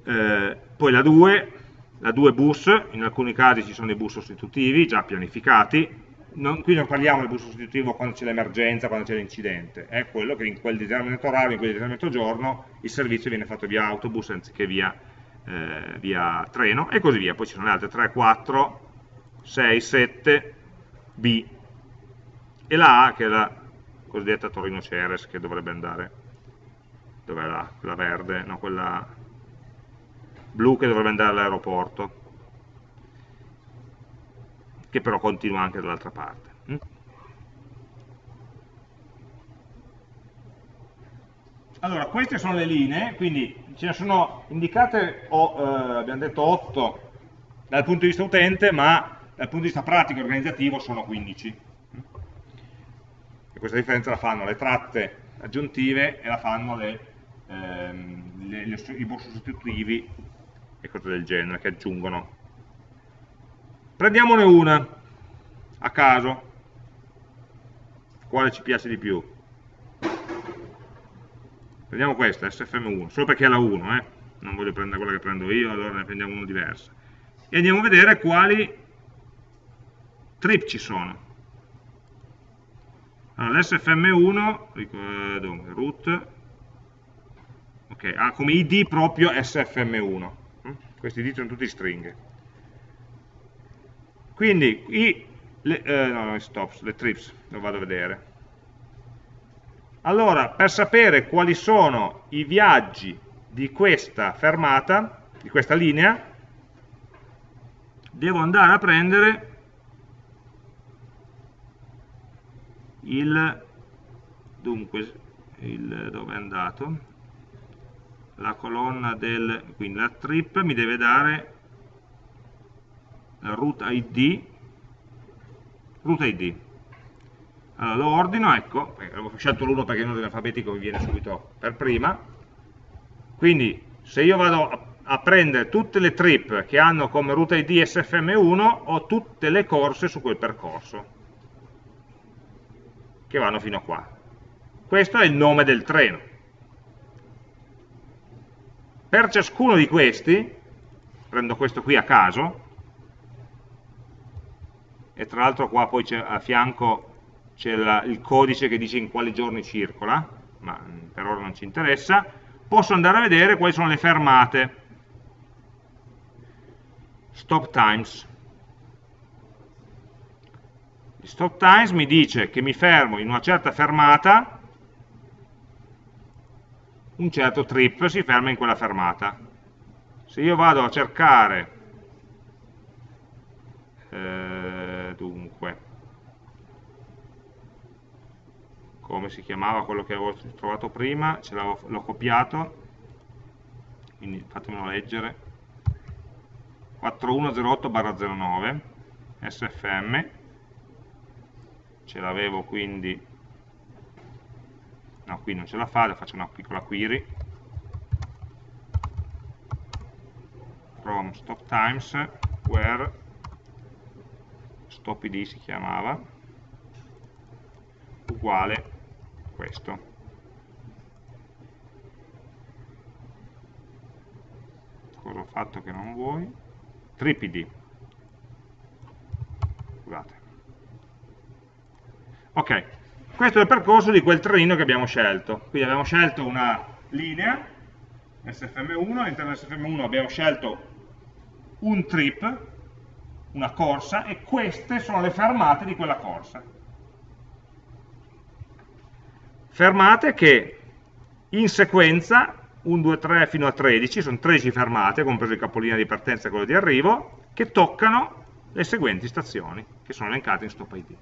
Eh, poi la 2 la 2 bus, in alcuni casi ci sono dei bus sostitutivi già pianificati. Non, qui non parliamo del bus sostitutivo quando c'è l'emergenza, quando c'è l'incidente, è quello che in quel determinato orario, in quel determinato giorno, il servizio viene fatto via autobus anziché via, eh, via treno e così via. Poi ci sono le altre 3, 4, 6, 7, B e la A che è la cosiddetta Torino Ceres che dovrebbe andare, dov'è la, quella verde, no, quella blu che dovrebbe andare all'aeroporto che però continua anche dall'altra parte. Mm? Allora, queste sono le linee, quindi ce ne sono indicate, oh, eh, abbiamo detto 8 dal punto di vista utente, ma dal punto di vista pratico e organizzativo sono 15. E questa differenza la fanno le tratte aggiuntive e la fanno le, ehm, le, le, i bus sostitutivi e cose del genere che aggiungono Prendiamone una, a caso, quale ci piace di più. Prendiamo questa, SFM1, solo perché è la 1, eh? non voglio prendere quella che prendo io, allora ne prendiamo una diversa. E andiamo a vedere quali trip ci sono. Allora, l'SFM1, dunque, root, ok, ha come id proprio SFM1. Questi id sono tutti stringhe. Quindi i, le, eh, no, no, stops, le trips, lo vado a vedere. Allora, per sapere quali sono i viaggi di questa fermata, di questa linea, devo andare a prendere il, dunque, il, dove è andato? La colonna del, quindi la trip mi deve dare root id root id allora lo ordino, ecco, avevo scelto l'1 perché in ordine alfabetico mi viene subito per prima quindi se io vado a, prendere tutte le trip che hanno come root id sfm1 ho tutte le corse su quel percorso che vanno fino a qua questo è il nome del treno. Per ciascuno di questi, prendo questo qui a caso, e tra l'altro qua poi a fianco c'è il codice che dice in quali giorni circola, ma per ora non ci interessa, posso andare a vedere quali sono le fermate. Stop times. Il stop times mi dice che mi fermo in una certa fermata un certo trip si ferma in quella fermata. Se io vado a cercare, eh, dunque, come si chiamava quello che avevo trovato prima, ce l'ho copiato, quindi fatemelo leggere, 4108-09, SFM, ce l'avevo quindi. No qui non ce la fa, faccio una piccola query. From stop times where stop id si chiamava uguale questo cosa ho fatto che non vuoi trip id scusate ok questo è il percorso di quel trenino che abbiamo scelto. Quindi abbiamo scelto una linea, SFM1, all'interno di SFM1 abbiamo scelto un trip, una corsa, e queste sono le fermate di quella corsa. Fermate che in sequenza, 1, 2, 3 fino a 13, sono 13 fermate, compreso il capolinea di partenza e quello di arrivo, che toccano le seguenti stazioni, che sono elencate in stop ID.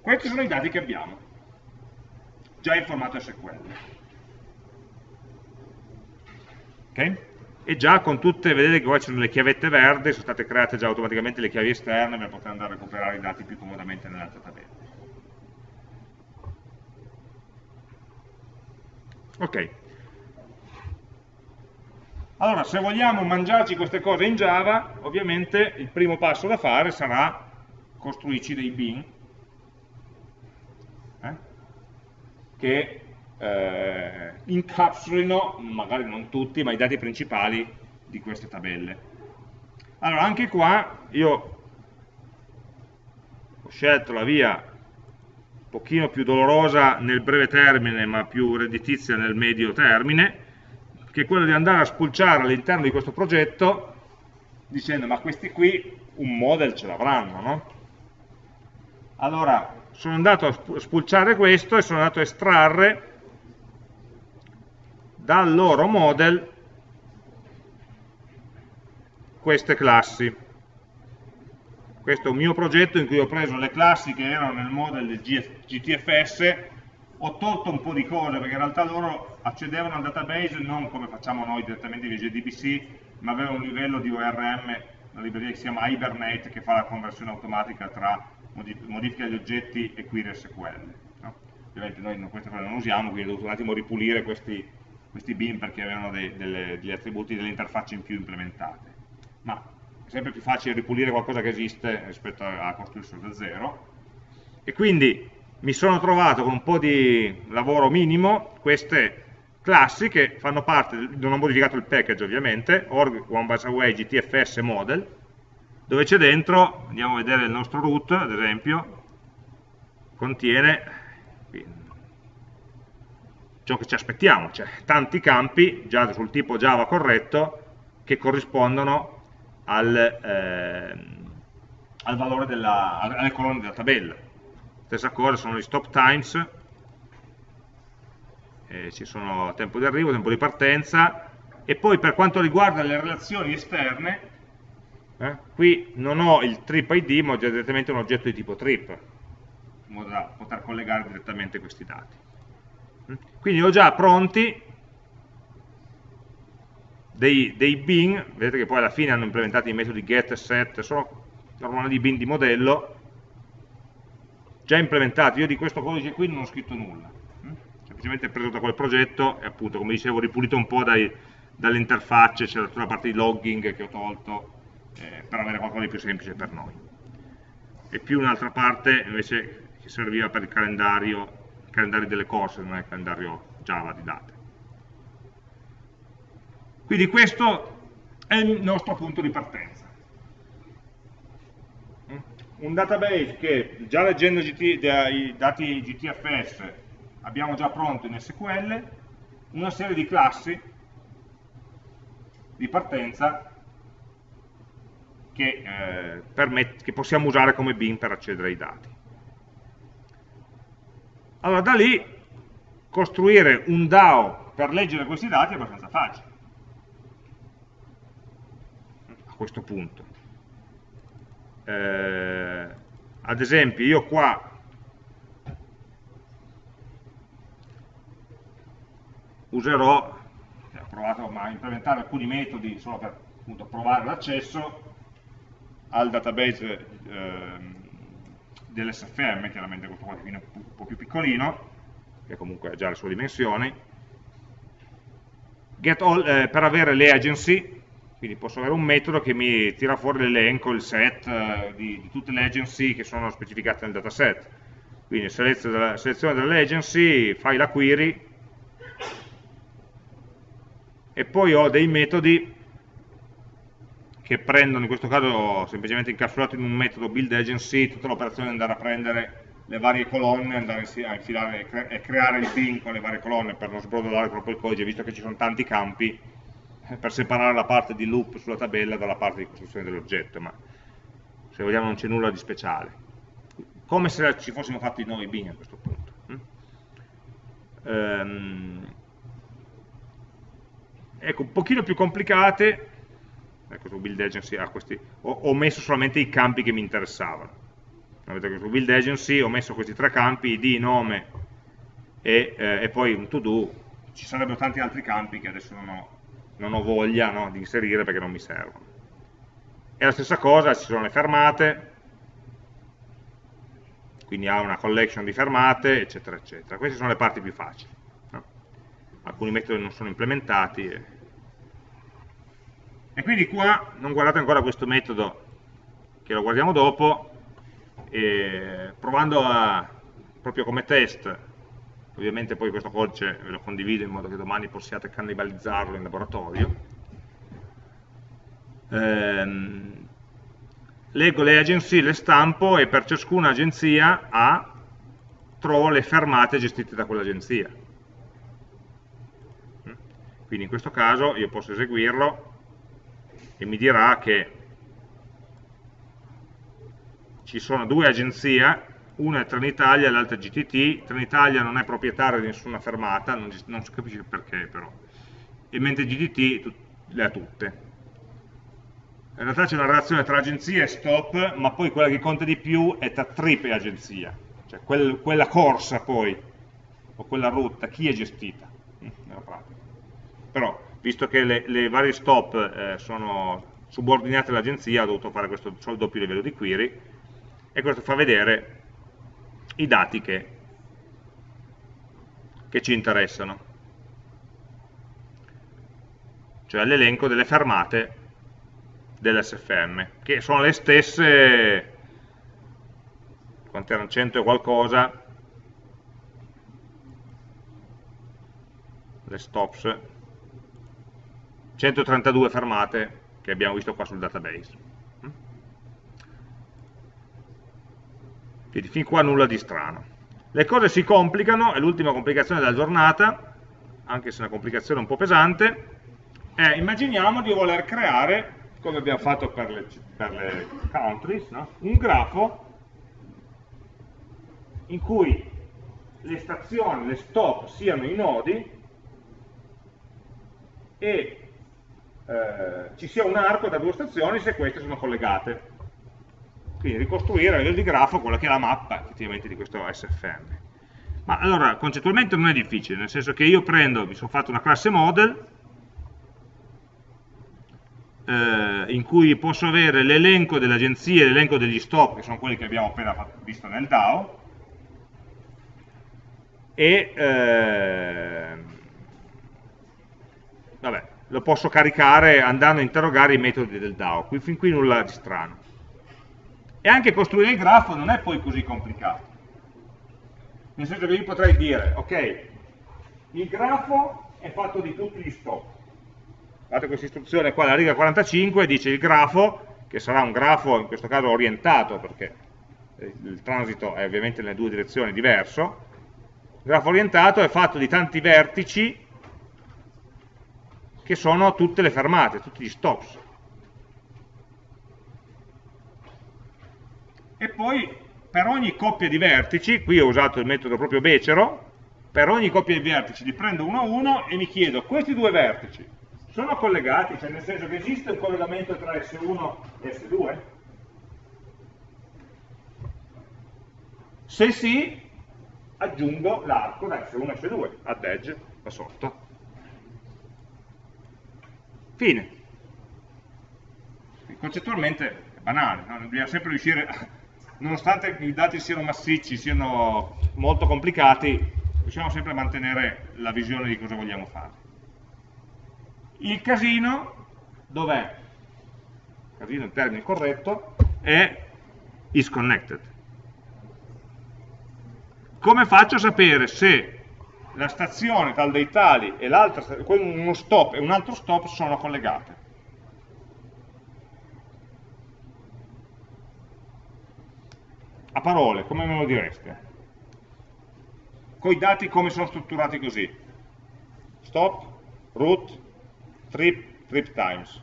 Questi sono i dati che abbiamo, già in formato SQL. Ok? E già con tutte, vedete che qua ci sono le chiavette verdi, sono state create già automaticamente le chiavi esterne per poter andare a recuperare i dati più comodamente nell'altra tabella. Ok. Allora, se vogliamo mangiarci queste cose in Java, ovviamente il primo passo da fare sarà costruirci dei bin, che eh, incapsulino, magari non tutti, ma i dati principali di queste tabelle. Allora, anche qua io ho scelto la via un pochino più dolorosa nel breve termine, ma più redditizia nel medio termine, che è quella di andare a spulciare all'interno di questo progetto dicendo ma questi qui un model ce l'avranno, no? Allora, sono andato a spulciare questo e sono andato a estrarre dal loro model queste classi. Questo è un mio progetto in cui ho preso le classi che erano nel model del GTFS, ho tolto un po' di cose perché in realtà loro accedevano al database non come facciamo noi direttamente via JDBC, ma avevano un livello di ORM, una libreria che si chiama Hibernate che fa la conversione automatica tra modifica degli oggetti e query SQL. No? Ovviamente noi queste cose non usiamo, quindi ho dovuto un attimo ripulire questi, questi bin perché avevano dei, delle, degli attributi delle interfacce in più implementate. Ma è sempre più facile ripulire qualcosa che esiste rispetto a, a costruirselo da zero. E quindi mi sono trovato con un po' di lavoro minimo queste classi che fanno parte, non ho modificato il package ovviamente, org one by away gtfs model, dove c'è dentro, andiamo a vedere il nostro root, ad esempio, contiene ciò che ci aspettiamo, cioè tanti campi già sul tipo Java corretto che corrispondono al, eh, al valore della, alle colonne della tabella. Stessa cosa sono gli stop times, eh, ci sono tempo di arrivo, tempo di partenza, e poi per quanto riguarda le relazioni esterne, eh? Qui non ho il trip ID, ma ho direttamente un oggetto di tipo trip, in modo da poter collegare direttamente questi dati. Quindi ho già pronti dei, dei bin, vedete che poi alla fine hanno implementato i metodi get e set, sono normali bin di modello, già implementati. Io di questo codice qui non ho scritto nulla, mm? semplicemente preso da quel progetto e appunto, come dicevo, ripulito un po' dalle interfacce, c'è tutta la parte di logging che ho tolto, eh, per avere qualcosa di più semplice per noi. e più un'altra parte invece che serviva per il calendario, calendario delle corse, non è il calendario Java di date. Quindi questo è il nostro punto di partenza. Un database che già leggendo i dati GTFS abbiamo già pronto in SQL, una serie di classi di partenza che, eh, che possiamo usare come bin per accedere ai dati. Allora da lì costruire un DAO per leggere questi dati è abbastanza facile. A questo punto. Eh, ad esempio io qua userò ho provato a implementare alcuni metodi solo per appunto, provare l'accesso al database eh, dell'SFM, chiaramente questo qua è un po' più piccolino, che comunque ha già le sue dimensioni, all, eh, per avere le agency, quindi posso avere un metodo che mi tira fuori l'elenco, il set eh, di, di, tutte le agency che sono specificate nel dataset. Quindi selezione, selezione delle agency, fai la query, e poi ho dei metodi che prendono, in questo caso semplicemente incapsulato in un metodo build agency, tutta l'operazione è andare a prendere le varie colonne, andare a infilare e creare il bin con le varie colonne per non sbrodolare troppo il codice, visto che ci sono tanti campi, eh, per separare la parte di loop sulla tabella dalla parte di costruzione dell'oggetto, ma se vogliamo non c'è nulla di speciale. Come se ci fossimo fatti noi bin a questo punto. Um, ecco, un pochino più complicate ecco su build agency ah, questi, ho, ho, messo solamente i campi che mi interessavano. Vedete che su build agency ho messo questi tre campi id, nome e, eh, e poi un to do ci sarebbero tanti altri campi che adesso non ho, non ho voglia no, di inserire perché non mi servono. E la stessa cosa ci sono le fermate. Quindi ha una collection di fermate eccetera eccetera. Queste sono le parti più facili no? alcuni metodi non sono implementati e, e quindi qua non guardate ancora questo metodo, che lo guardiamo dopo, provando a, proprio come test, ovviamente poi questo codice ve lo condivido in modo che domani possiate cannibalizzarlo in laboratorio, ehm, leggo le agenzie, le stampo e per ciascuna agenzia A trovo le fermate gestite da quell'agenzia. Quindi in questo caso io posso eseguirlo e mi dirà che ci sono due agenzie, una è Trenitalia e l'altra è GTT, Trenitalia non è proprietaria di nessuna fermata, non, non si capisce perché però, e mentre GTT le ha tutte. In realtà c'è una relazione tra agenzia e stop, ma poi quella che conta di più è tra trip e agenzia, cioè quel, quella corsa poi, o quella rotta, chi è gestita, nella pratica. Però visto che le, le varie stop eh, sono subordinate all'agenzia, ho dovuto fare questo doppio livello di query, e questo fa vedere i dati che, che ci interessano, cioè l'elenco delle fermate dell'SFM, che sono le stesse, quante erano 100 e qualcosa, le stops, 132 fermate che abbiamo visto qua sul database. Quindi fin qua nulla di strano. Le cose si complicano, è l'ultima complicazione della giornata, anche se è una complicazione un po' pesante, è immaginiamo di voler creare, come abbiamo fatto per le, per le countries, no? un grafo in cui le stazioni, le stop siano i nodi e eh, ci sia un arco da due stazioni se queste sono collegate. Quindi ricostruire a livello di grafo quella che è la mappa effettivamente di questo SFM. Ma allora, concettualmente non è difficile, nel senso che io prendo, mi sono fatto una classe model, eh, in cui posso avere l'elenco delle agenzie l'elenco degli stop, che sono quelli che abbiamo appena visto nel DAO, e eh, vabbè, lo posso caricare andando a interrogare i metodi del DAO, qui, fin qui nulla di strano. E anche costruire il grafo non è poi così complicato. Nel senso che io potrei dire, ok, il grafo è fatto di tutti gli stop. Guardate questa istruzione qua, la riga 45 dice il grafo, che sarà un grafo in questo caso orientato, perché il transito è ovviamente nelle due direzioni diverso, il grafo orientato è fatto di tanti vertici che sono tutte le fermate, tutti gli stops. E poi per ogni coppia di vertici, qui ho usato il metodo proprio becero, per ogni coppia di vertici li prendo uno a uno e mi chiedo, questi due vertici sono collegati? Cioè nel senso che esiste un collegamento tra S1 e S2? Se sì, aggiungo l'arco da S1 a S2, add edge, da sotto. Fine. Concettualmente è banale, no? bisogna sempre riuscire, nonostante i dati siano massicci, siano molto complicati, riusciamo sempre a mantenere la visione di cosa vogliamo fare. Il casino, dov'è? Casino in termine corretto, è is connected. Come faccio a sapere se la stazione tal dei tali e uno stop e un altro stop sono collegate. A parole, come me lo direste? Con i dati come sono strutturati così? Stop, root, trip, trip times.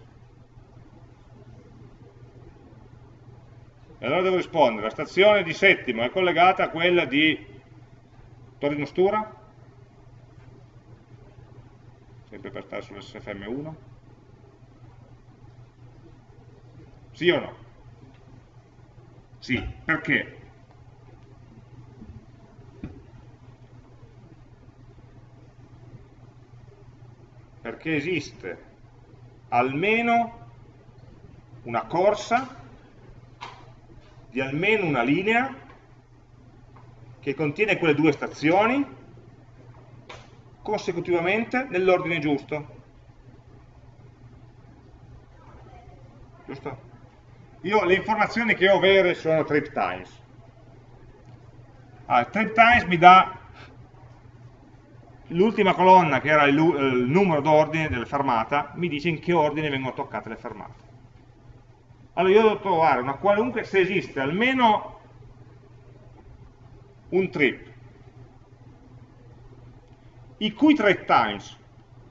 E allora devo rispondere, la stazione di settimo è collegata a quella di Torino Stura? Sempre per stare sull'SFM1? Sì o no? Sì, perché? Perché esiste almeno una corsa di almeno una linea che contiene quelle due stazioni consecutivamente nell'ordine giusto. Giusto? Io le informazioni che ho vere sono trip times. Allora, trip times mi dà l'ultima colonna che era il, il numero d'ordine della fermata, mi dice in che ordine vengono toccate le fermate. Allora io devo trovare una qualunque, se esiste almeno un trip i cui trade times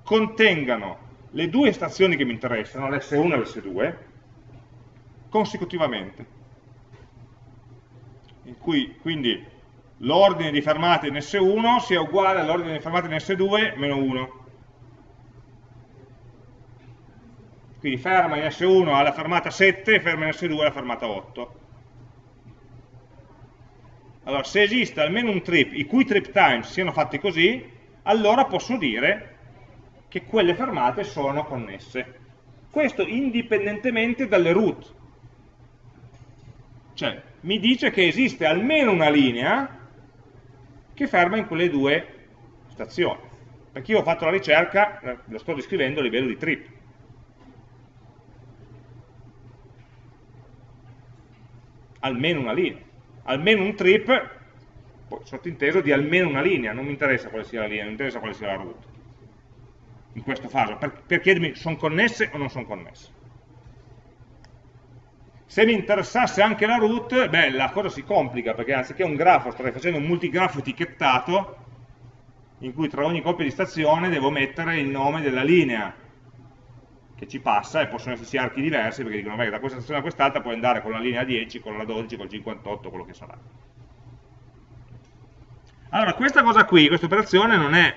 contengano le due stazioni che mi interessano, l'S1 e l'S2, consecutivamente. In cui quindi l'ordine di fermate in S1 sia uguale all'ordine di fermate in S2 meno 1. Quindi ferma in S1 alla fermata 7 e ferma in S2 alla fermata 8. Allora, se esiste almeno un trip, i cui trip times siano fatti così, allora posso dire che quelle fermate sono connesse. Questo indipendentemente dalle root. Cioè, mi dice che esiste almeno una linea che ferma in quelle due stazioni. Perché io ho fatto la ricerca, lo sto descrivendo a livello di trip. Almeno una linea. Almeno un trip sottinteso di almeno una linea, non mi interessa quale sia la linea, mi interessa quale sia la root. In questo caso, per, per chiedermi sono connesse o non sono connesse. Se mi interessasse anche la root, beh, la cosa si complica, perché anziché un grafo starei facendo un multigrafo etichettato, in cui tra ogni coppia di stazione devo mettere il nome della linea che ci passa, e possono esserci archi diversi, perché dicono, beh, da questa stazione a quest'altra puoi andare con la linea 10, con la 12, con il 58, quello che sarà. Allora, questa cosa qui, questa operazione non è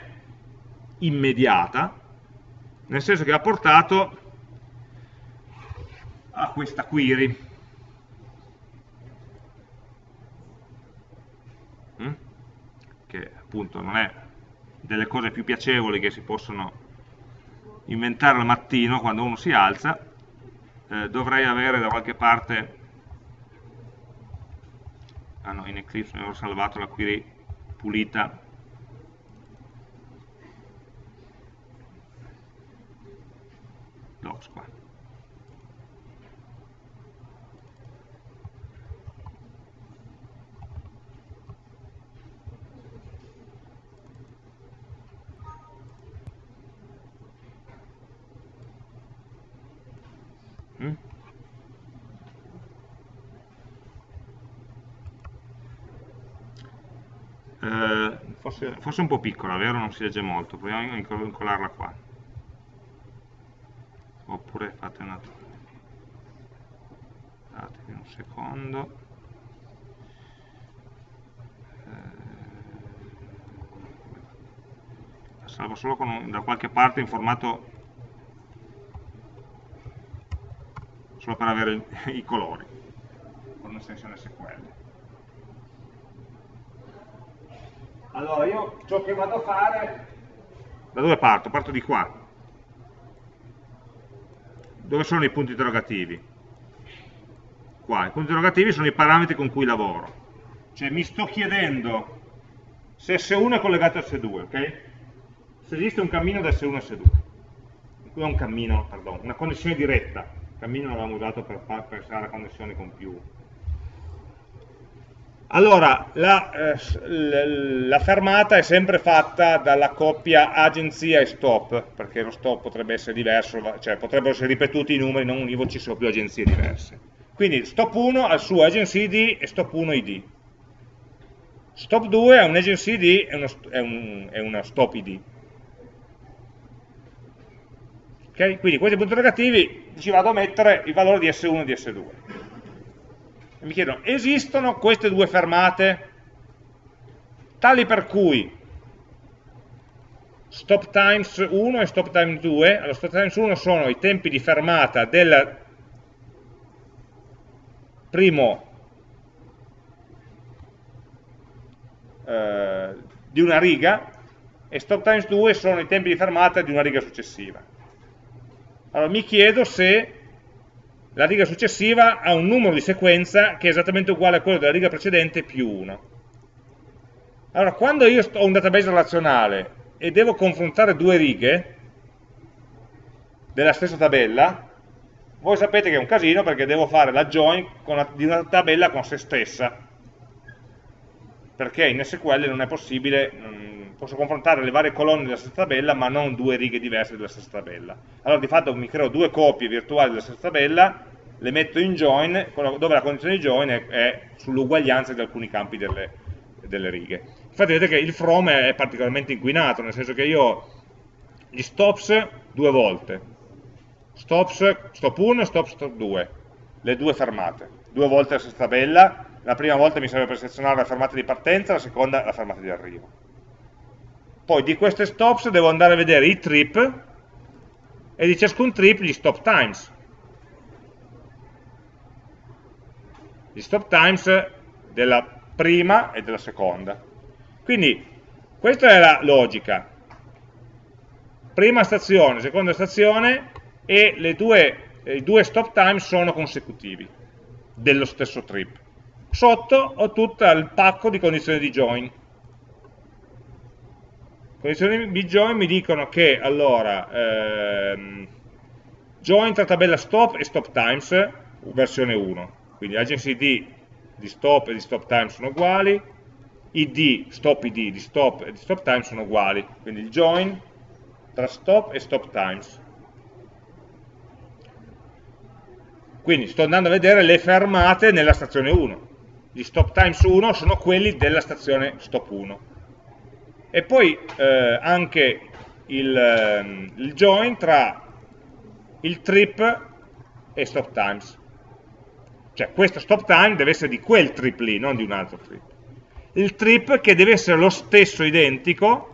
immediata, nel senso che ha portato a questa query. Mm? Che appunto non è delle cose più piacevoli che si possono inventare al mattino quando uno si alza, eh, dovrei avere da qualche parte, ah no, in Eclipse avevo salvato la query pulita docs qua mm? Forse, forse, un po' piccola, vero? Non si legge molto, proviamo a incollarla qua. Oppure fate una... Datevi un secondo. Eh, salvo solo con, da qualche parte in formato solo per avere i colori con un'estensione SQL allora io ciò che vado a fare da dove parto? parto di qua dove sono i punti interrogativi? qua, i punti interrogativi sono i parametri con cui lavoro cioè mi sto chiedendo se S1 è collegato a S2, ok? Se esiste un cammino da S1 a S2. Qui è un cammino, pardon, una connessione diretta. Il cammino l'avevamo usato per pensare alla connessione con più. Allora, la, eh, la, fermata è sempre fatta dalla coppia agenzia e stop, perché lo stop potrebbe essere diverso, cioè potrebbero essere ripetuti i numeri, non univoci, sono più agenzie diverse. Quindi stop 1 ha il suo agency ID e stop 1 ID. Stop 2 è un agency ID e uno, è, un, è una stop ID. Okay? Quindi questi punti interrogativi ci vado a mettere il valore di S1 e di S2. Mi chiedono, esistono queste due fermate tali per cui stop times 1 e stop times 2, allora stop times 1 sono i tempi di fermata del primo Eh, di una riga e stop times 2 sono i tempi di fermata di una riga successiva. Allora mi chiedo se la riga successiva ha un numero di sequenza che è esattamente uguale a quello della riga precedente più 1. Allora, quando io ho un database relazionale e devo confrontare due righe della stessa tabella, voi sapete che è un casino perché devo fare la join una, di una tabella con se stessa perché in SQL non è possibile, posso confrontare le varie colonne della stessa tabella ma non due righe diverse della stessa tabella. Allora di fatto mi creo due copie virtuali della stessa tabella, le metto in join, dove la condizione di join è, è sull'uguaglianza di alcuni campi delle, delle, righe. Infatti vedete che il from è particolarmente inquinato, nel senso che io ho gli stops due volte, stops, stop 1 stop stop 2, le due fermate, due volte la stessa tabella, la prima volta mi serve per selezionare la fermata di partenza, la seconda la fermata di arrivo. Poi di queste stops devo andare a vedere i trip e di ciascun trip gli stop times. Gli stop times della prima e della seconda. Quindi questa è la logica. Prima stazione, seconda stazione e due, i due stop times sono consecutivi dello stesso trip sotto ho tutto il pacco di condizioni di join. Condizioni di join mi dicono che allora ehm, join tra tabella stop e stop times versione 1, quindi agency ID di stop e di stop time sono uguali, id, stop id di stop e di stop time sono uguali, quindi il join tra stop e stop times. Quindi sto andando a vedere le fermate nella stazione 1 gli stop times 1 sono quelli della stazione stop 1 e poi eh, anche il, ehm, il, join tra il trip e stop times. Cioè questo stop time deve essere di quel trip lì, non di un altro trip. Il trip che deve essere lo stesso identico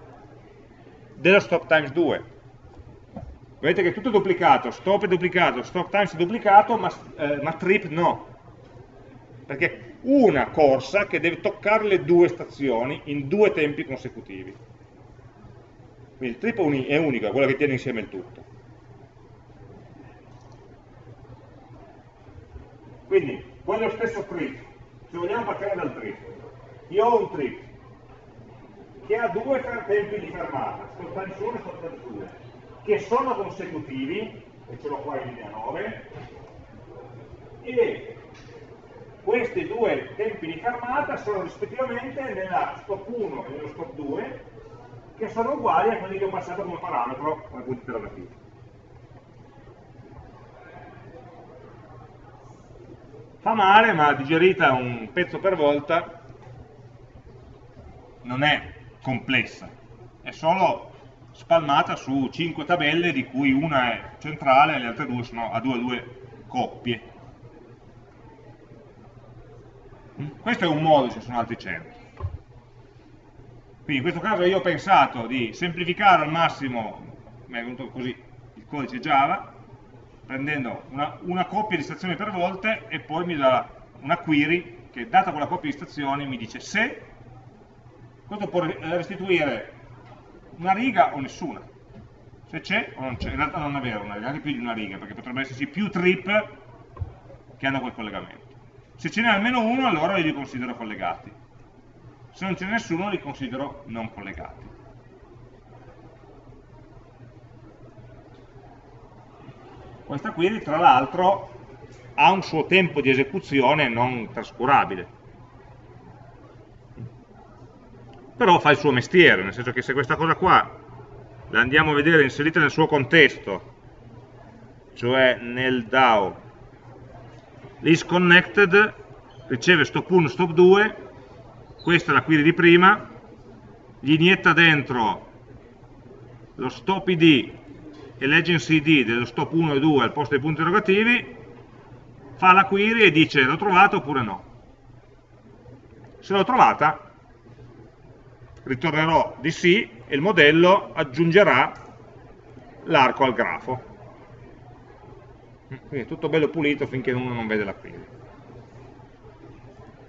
dello stop times 2 vedete che è tutto duplicato, stop è duplicato, stop times è duplicato ma, eh, ma trip no. Perché una corsa che deve toccare le due stazioni in due tempi consecutivi. Quindi il trip è unico, è quello che tiene insieme il tutto. Quindi, quello stesso trip, se vogliamo partire dal trip, io ho un trip che ha due tempi di fermata, time 1 e time 2, che sono consecutivi, e ce l'ho qua in linea 9, e questi due tempi di fermata sono rispettivamente nella stop 1 e nello stop 2 che sono uguali a quelli che ho passato come parametro come punti interrogativi fa male, ma digerita un pezzo per volta non è complessa, è solo spalmata su 5 tabelle di cui una è centrale e le altre due sono a due a due coppie. Questo è un modo, ci sono altri 100. Quindi in questo caso io ho pensato di semplificare al massimo, mi è venuto così il codice Java, prendendo una, una coppia di stazioni per volte e poi mi dà una query che data quella coppia di stazioni mi dice se questo può restituire una riga o nessuna. Se c'è o non c'è, in realtà non è vero una riga, anche più di una riga perché potrebbe esserci più trip che hanno quel collegamento se ce n'è almeno uno allora li considero collegati. Se non ce n'è nessuno li considero non collegati. Questa query tra l'altro ha un suo tempo di esecuzione non trascurabile. Però fa il suo mestiere, nel senso che se questa cosa qua la andiamo a vedere inserita nel suo contesto, cioè nel DAO, l'isConnected riceve stop 1, stop 2, questa è la query di prima, gli inietta dentro lo stop id e l'agency id dello stop 1 e 2 al posto dei punti interrogativi, fa la query e dice l'ho trovato oppure no. Se l'ho trovata, ritornerò di sì e il modello aggiungerà l'arco al grafo. Quindi è tutto bello pulito finché uno non vede la query.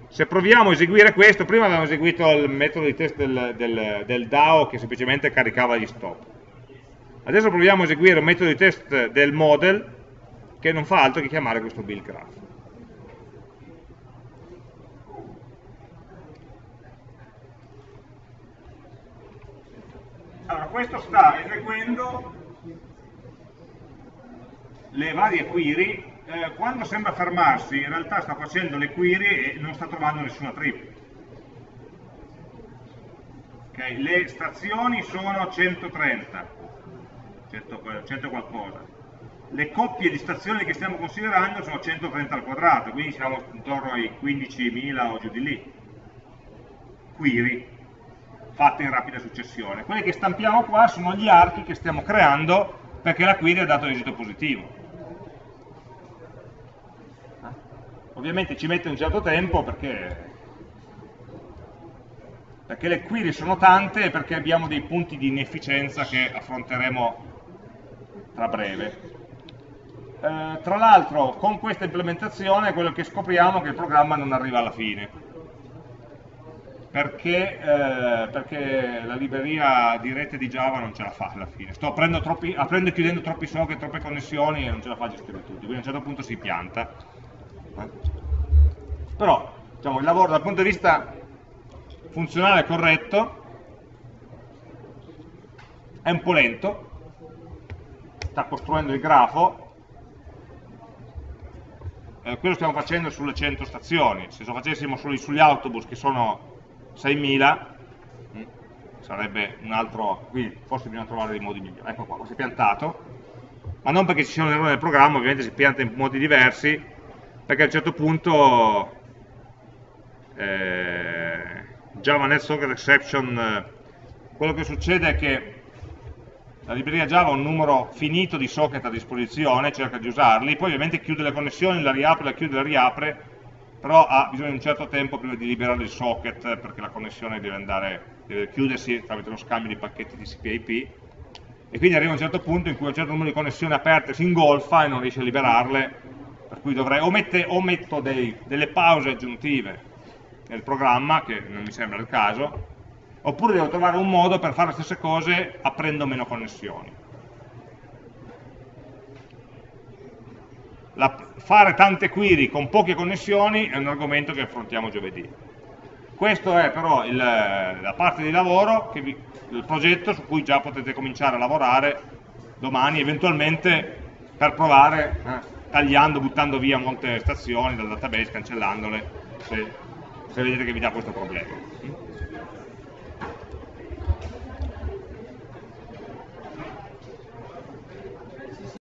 Se proviamo a eseguire questo, prima abbiamo eseguito il metodo di test del, del, del DAO che semplicemente caricava gli stop. Adesso proviamo a eseguire un metodo di test del model che non fa altro che chiamare questo build graph. Allora, questo sta eseguendo le varie query, eh, quando sembra fermarsi in realtà sta facendo le query e non sta trovando nessuna trip. Okay, le stazioni sono 130, 100, 100 qualcosa. Le coppie di stazioni che stiamo considerando sono 130 al quadrato, quindi siamo intorno ai 15.000 o giù di lì. Query fatte in rapida successione. Quelli che stampiamo qua sono gli archi che stiamo creando perché la query ha dato esito positivo. Eh? Ovviamente ci mette un certo tempo perché, perché le query sono tante e perché abbiamo dei punti di inefficienza che affronteremo tra breve. Eh, tra l'altro con questa implementazione quello che scopriamo è che il programma non arriva alla fine perché, eh, perché, la libreria di rete di Java non ce la fa alla fine. Sto aprendo, troppi, aprendo e chiudendo troppi socket, troppe connessioni e non ce la fa a gestire tutto, quindi a un certo punto si pianta. Eh. Però diciamo, il lavoro dal punto di vista funzionale è corretto, è un po' lento, sta costruendo il grafo, eh, quello stiamo facendo sulle 100 stazioni, se lo facessimo sugli autobus che sono 6.000 mm, sarebbe un altro, qui forse bisogna trovare dei modi migliori, ecco qua, si è piantato, ma non perché ci siano errori nel programma, ovviamente si pianta in modi diversi, perché a un certo punto eh, Java Net Exception, quello che succede è che la libreria Java ha un numero finito di socket a disposizione, cerca di usarli, poi ovviamente chiude le connessioni, la riapre, la chiude, la riapre, però ha bisogno di un certo tempo prima di liberare il socket perché la connessione deve, andare, deve chiudersi tramite uno scambio di pacchetti TCP/IP e quindi arriva un certo punto in cui un certo numero di connessioni aperte si ingolfa e non riesce a liberarle per cui dovrei o, mette, o metto dei, delle pause aggiuntive nel programma che non mi sembra il caso oppure devo trovare un modo per fare le stesse cose aprendo meno connessioni la, fare tante query con poche connessioni è un argomento che affrontiamo giovedì. Questa è però il, la parte di lavoro, vi, il progetto su cui già potete cominciare a lavorare domani, eventualmente per provare, eh, tagliando, buttando via molte stazioni dal database, cancellandole, se, se vedete che vi dà questo problema.